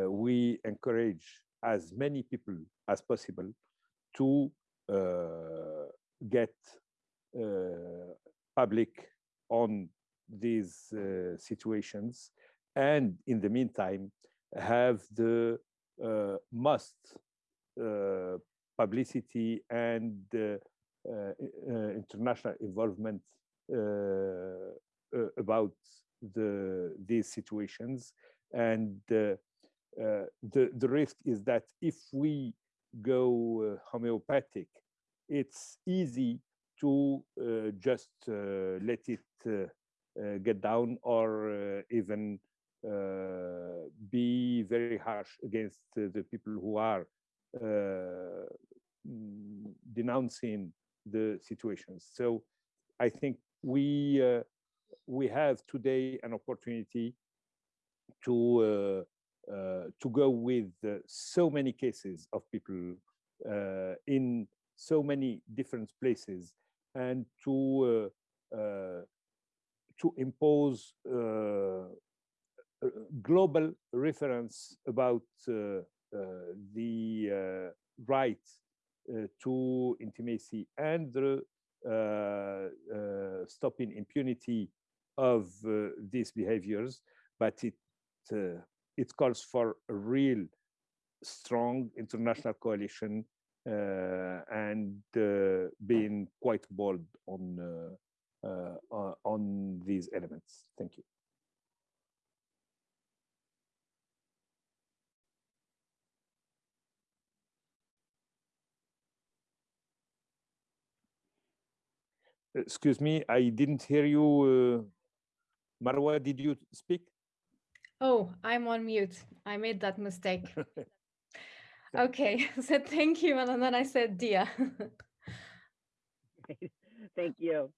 we encourage as many people as possible to get uh, public on these uh, situations and in the meantime have the uh, must publicity and international involvement about the these situations. And uh, uh, the the risk is that if we go uh, homeopathic it's easy to uh, just uh, let it uh, get down or even be very harsh against the people who are denouncing the situations. So I think we we have today an opportunity to uh, uh, to go with uh, so many cases of people in so many different places and to uh, uh, to impose uh, global reference about uh, uh, the uh, right to intimacy and the stopping impunity of these behaviors, but it it calls for a real strong international coalition and uh, being quite bold on uh, on these elements. Thank you. Excuse me, I didn't hear you. Marwa, did you speak? Oh, I'm on mute. I made that mistake. Okay, so thank you. And then I said Dia. thank you.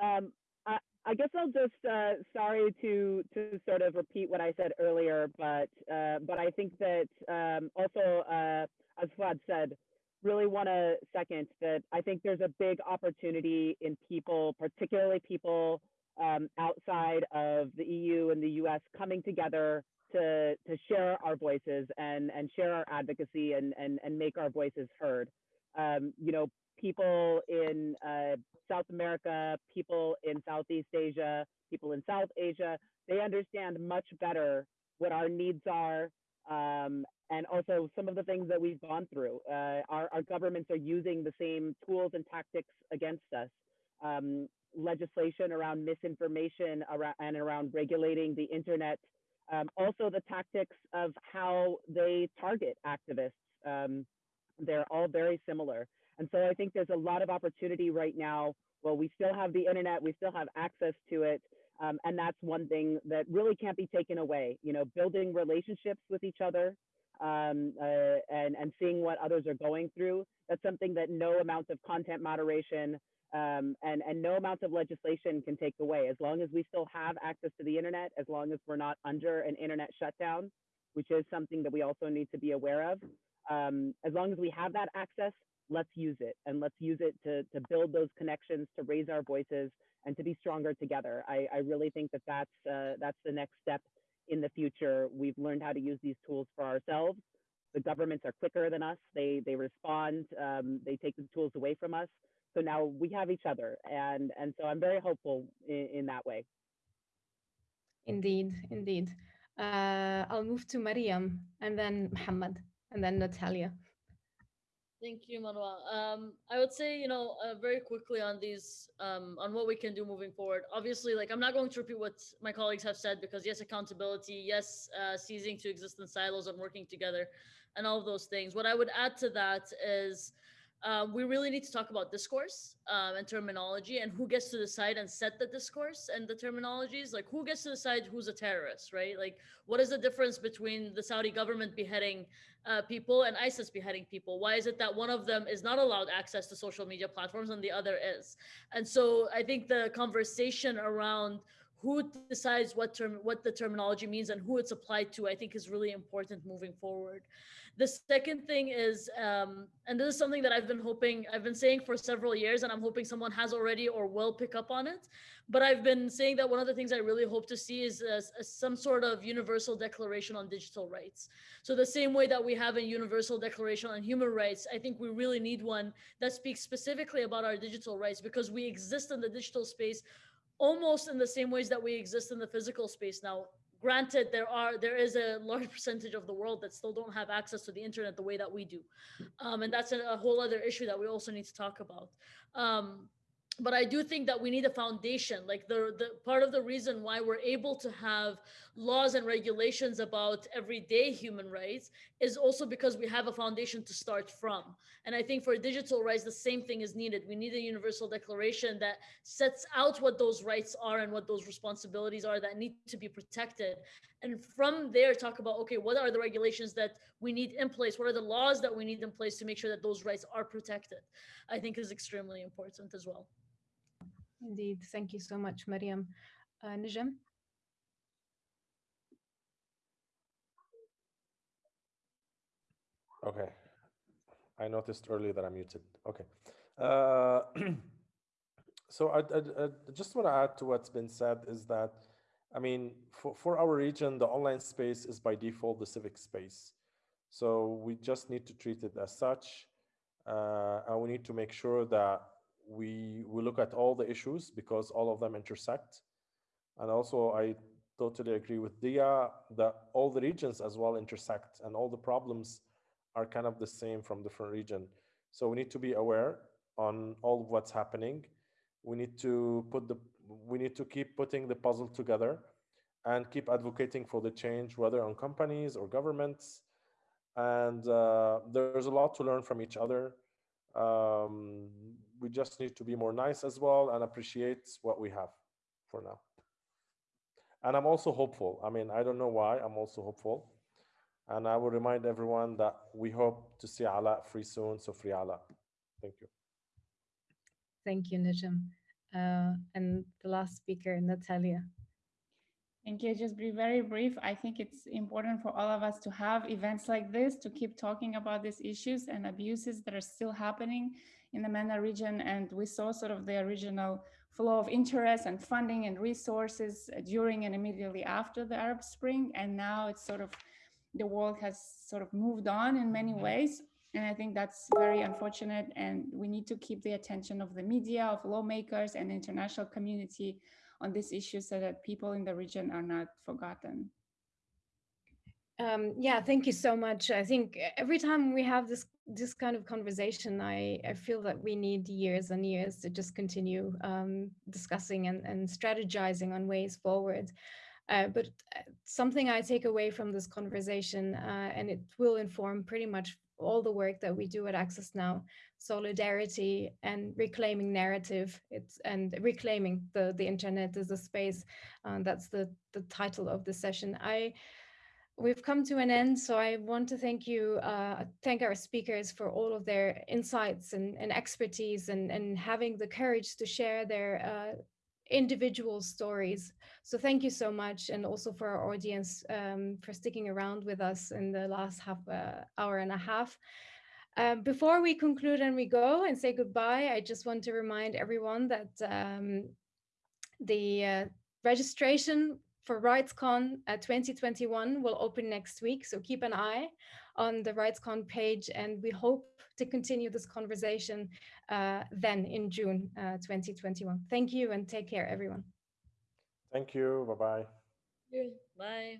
Um, I, I, guess I'll just, uh, sorry to, to sort of repeat what I said earlier, but, uh, but I think that um, also, uh, as Fouad said, really want to second that I think there's a big opportunity in people, particularly people um, outside of the EU and the US coming together to, to share our voices and, and share our advocacy and, and, and make our voices heard. Um, you know, people in uh, South America, people in Southeast Asia, people in South Asia, they understand much better what our needs are um, and also some of the things that we've gone through. Uh, our, our, governments are using the same tools and tactics against us. Um, legislation around misinformation around, and around regulating the internet. Um, also, the tactics of how they target activists. Um, they're all very similar. And so I think there's a lot of opportunity right now. Well, we still have the internet, we still have access to it. Um, and that's one thing that really can't be taken away. You know, building relationships with each other um, uh, and, and seeing what others are going through. That's something that no amount of content moderation um, and, and no amount of legislation can take away. As long as we still have access to the internet, as long as we're not under an internet shutdown, which is something that we also need to be aware of, um, as long as we have that access, let's use it and let's use it to, to build those connections, to raise our voices, and to be stronger together. I, I really think that that's, uh, that's the next step in the future. We've learned how to use these tools for ourselves. The governments are quicker than us. They, they respond, um, they take the tools away from us. So now we have each other. And, and so I'm very hopeful in, in that way. Indeed, indeed. Uh, I'll move to Maryam and then Muhammad and then Natalia. Thank you, Manuel. Um, I would say, you know, uh, very quickly on these, um, on what we can do moving forward. Obviously, like I'm not going to repeat what my colleagues have said because yes, accountability, yes, uh, ceasing to exist in silos and working together, and all of those things. What I would add to that is um, we really need to talk about discourse um, and terminology and who gets to decide and set the discourse and the terminologies. Like who gets to decide who's a terrorist right? Like what is the difference between the saudi government beheading uh, people and isis beheading people? Why is it that one of them is not allowed access to social media platforms and the other is? And so i think the conversation around who decides what term what the terminology means and who it's applied to i think is really important moving forward the second thing is, um, and this is something that I've been hoping, I've been saying for several years, and I'm hoping someone has already or will pick up on it. But I've been saying that one of the things I really hope to see is some sort of universal declaration on digital rights. So the same way that we have a universal declaration on human rights, I think we really need one that speaks specifically about our digital rights because we exist in the digital space almost in the same ways that we exist in the physical space now granted there are there is a large percentage of the world that still don't have access to the internet the way that we do. Um, and that's a, a, whole other issue that we also need to talk about. Um, but I do think that we need a foundation. Like the the part of the reason why we're able to have laws and regulations about everyday human rights is also because we have a foundation to start from. And I think for digital rights, the same thing is needed. We need a universal declaration that sets out what those rights are and what those responsibilities are that need to be protected. And from there, talk about okay, what are the regulations that we need in place? What are the laws that we need in place to make sure that those rights are protected? I think is extremely important as well. Indeed. Thank you so much, Maryam. Uh? Okay. I noticed earlier that I'm muted. Okay. Uh, so I, I, I just want to add to what's been said is that, I mean, for, for our region, the online space is by default the civic space. So we just need to treat it as such. Uh, and we need to make sure that we we look at all the issues because all of them intersect. And also, I totally agree with Dia that all the regions as well intersect and all the problems are kind of the same from different region. So we need to be aware on all of what's happening. We need to put the we need to keep putting the puzzle together and keep advocating for the change, whether on companies or governments. And uh, there's a lot to learn from each other. Um, we just need to be more nice as well and appreciate what we have for now. And I'm also hopeful. I mean, I don't know why, I'm also hopeful. And I will remind everyone that we hope to see Alaa free soon. So free Alaa. Thank you. Thank you, Najem. Uh, and the last speaker, Natalia. Thank you. Just be very brief. I think it's important for all of us to have events like this to keep talking about these issues and abuses that are still happening in the MENA region. And we saw sort of the original flow of interest and funding and resources during and immediately after the Arab Spring. And now it's sort of, the world has sort of moved on in many mm-hmm. ways. And I think that's very unfortunate. And we need to keep the attention of the media, of lawmakers and international community on this issue so that people in the region are not forgotten. Um, yeah, thank you so much. I think every time we have this this kind of conversation, I, I feel that we need years and years to just continue um, discussing and, and strategizing on ways forward. Uh, but uh, something I take away from this conversation, uh, and it will inform pretty much all the work that we do at Access Now, solidarity and reclaiming narrative. It's and reclaiming the the internet as a space. Uh, that's the the title of the session. I we've come to an end, so I want to thank you, uh, thank our speakers for all of their insights and, and expertise and, and having the courage to share their uh, individual stories. So thank you so much, and also for our audience um, for sticking around with us in the last half uh, hour and a half. Um, before we conclude and we go and say goodbye, I just want to remind everyone that um, the uh, registration for RightsCon uh, 2021 will open next week. So keep an eye on the RightsCon page and we hope to continue this conversation uh, then in June uh, 2021. Thank you and take care, everyone. Thank you. Bye-bye. Bye.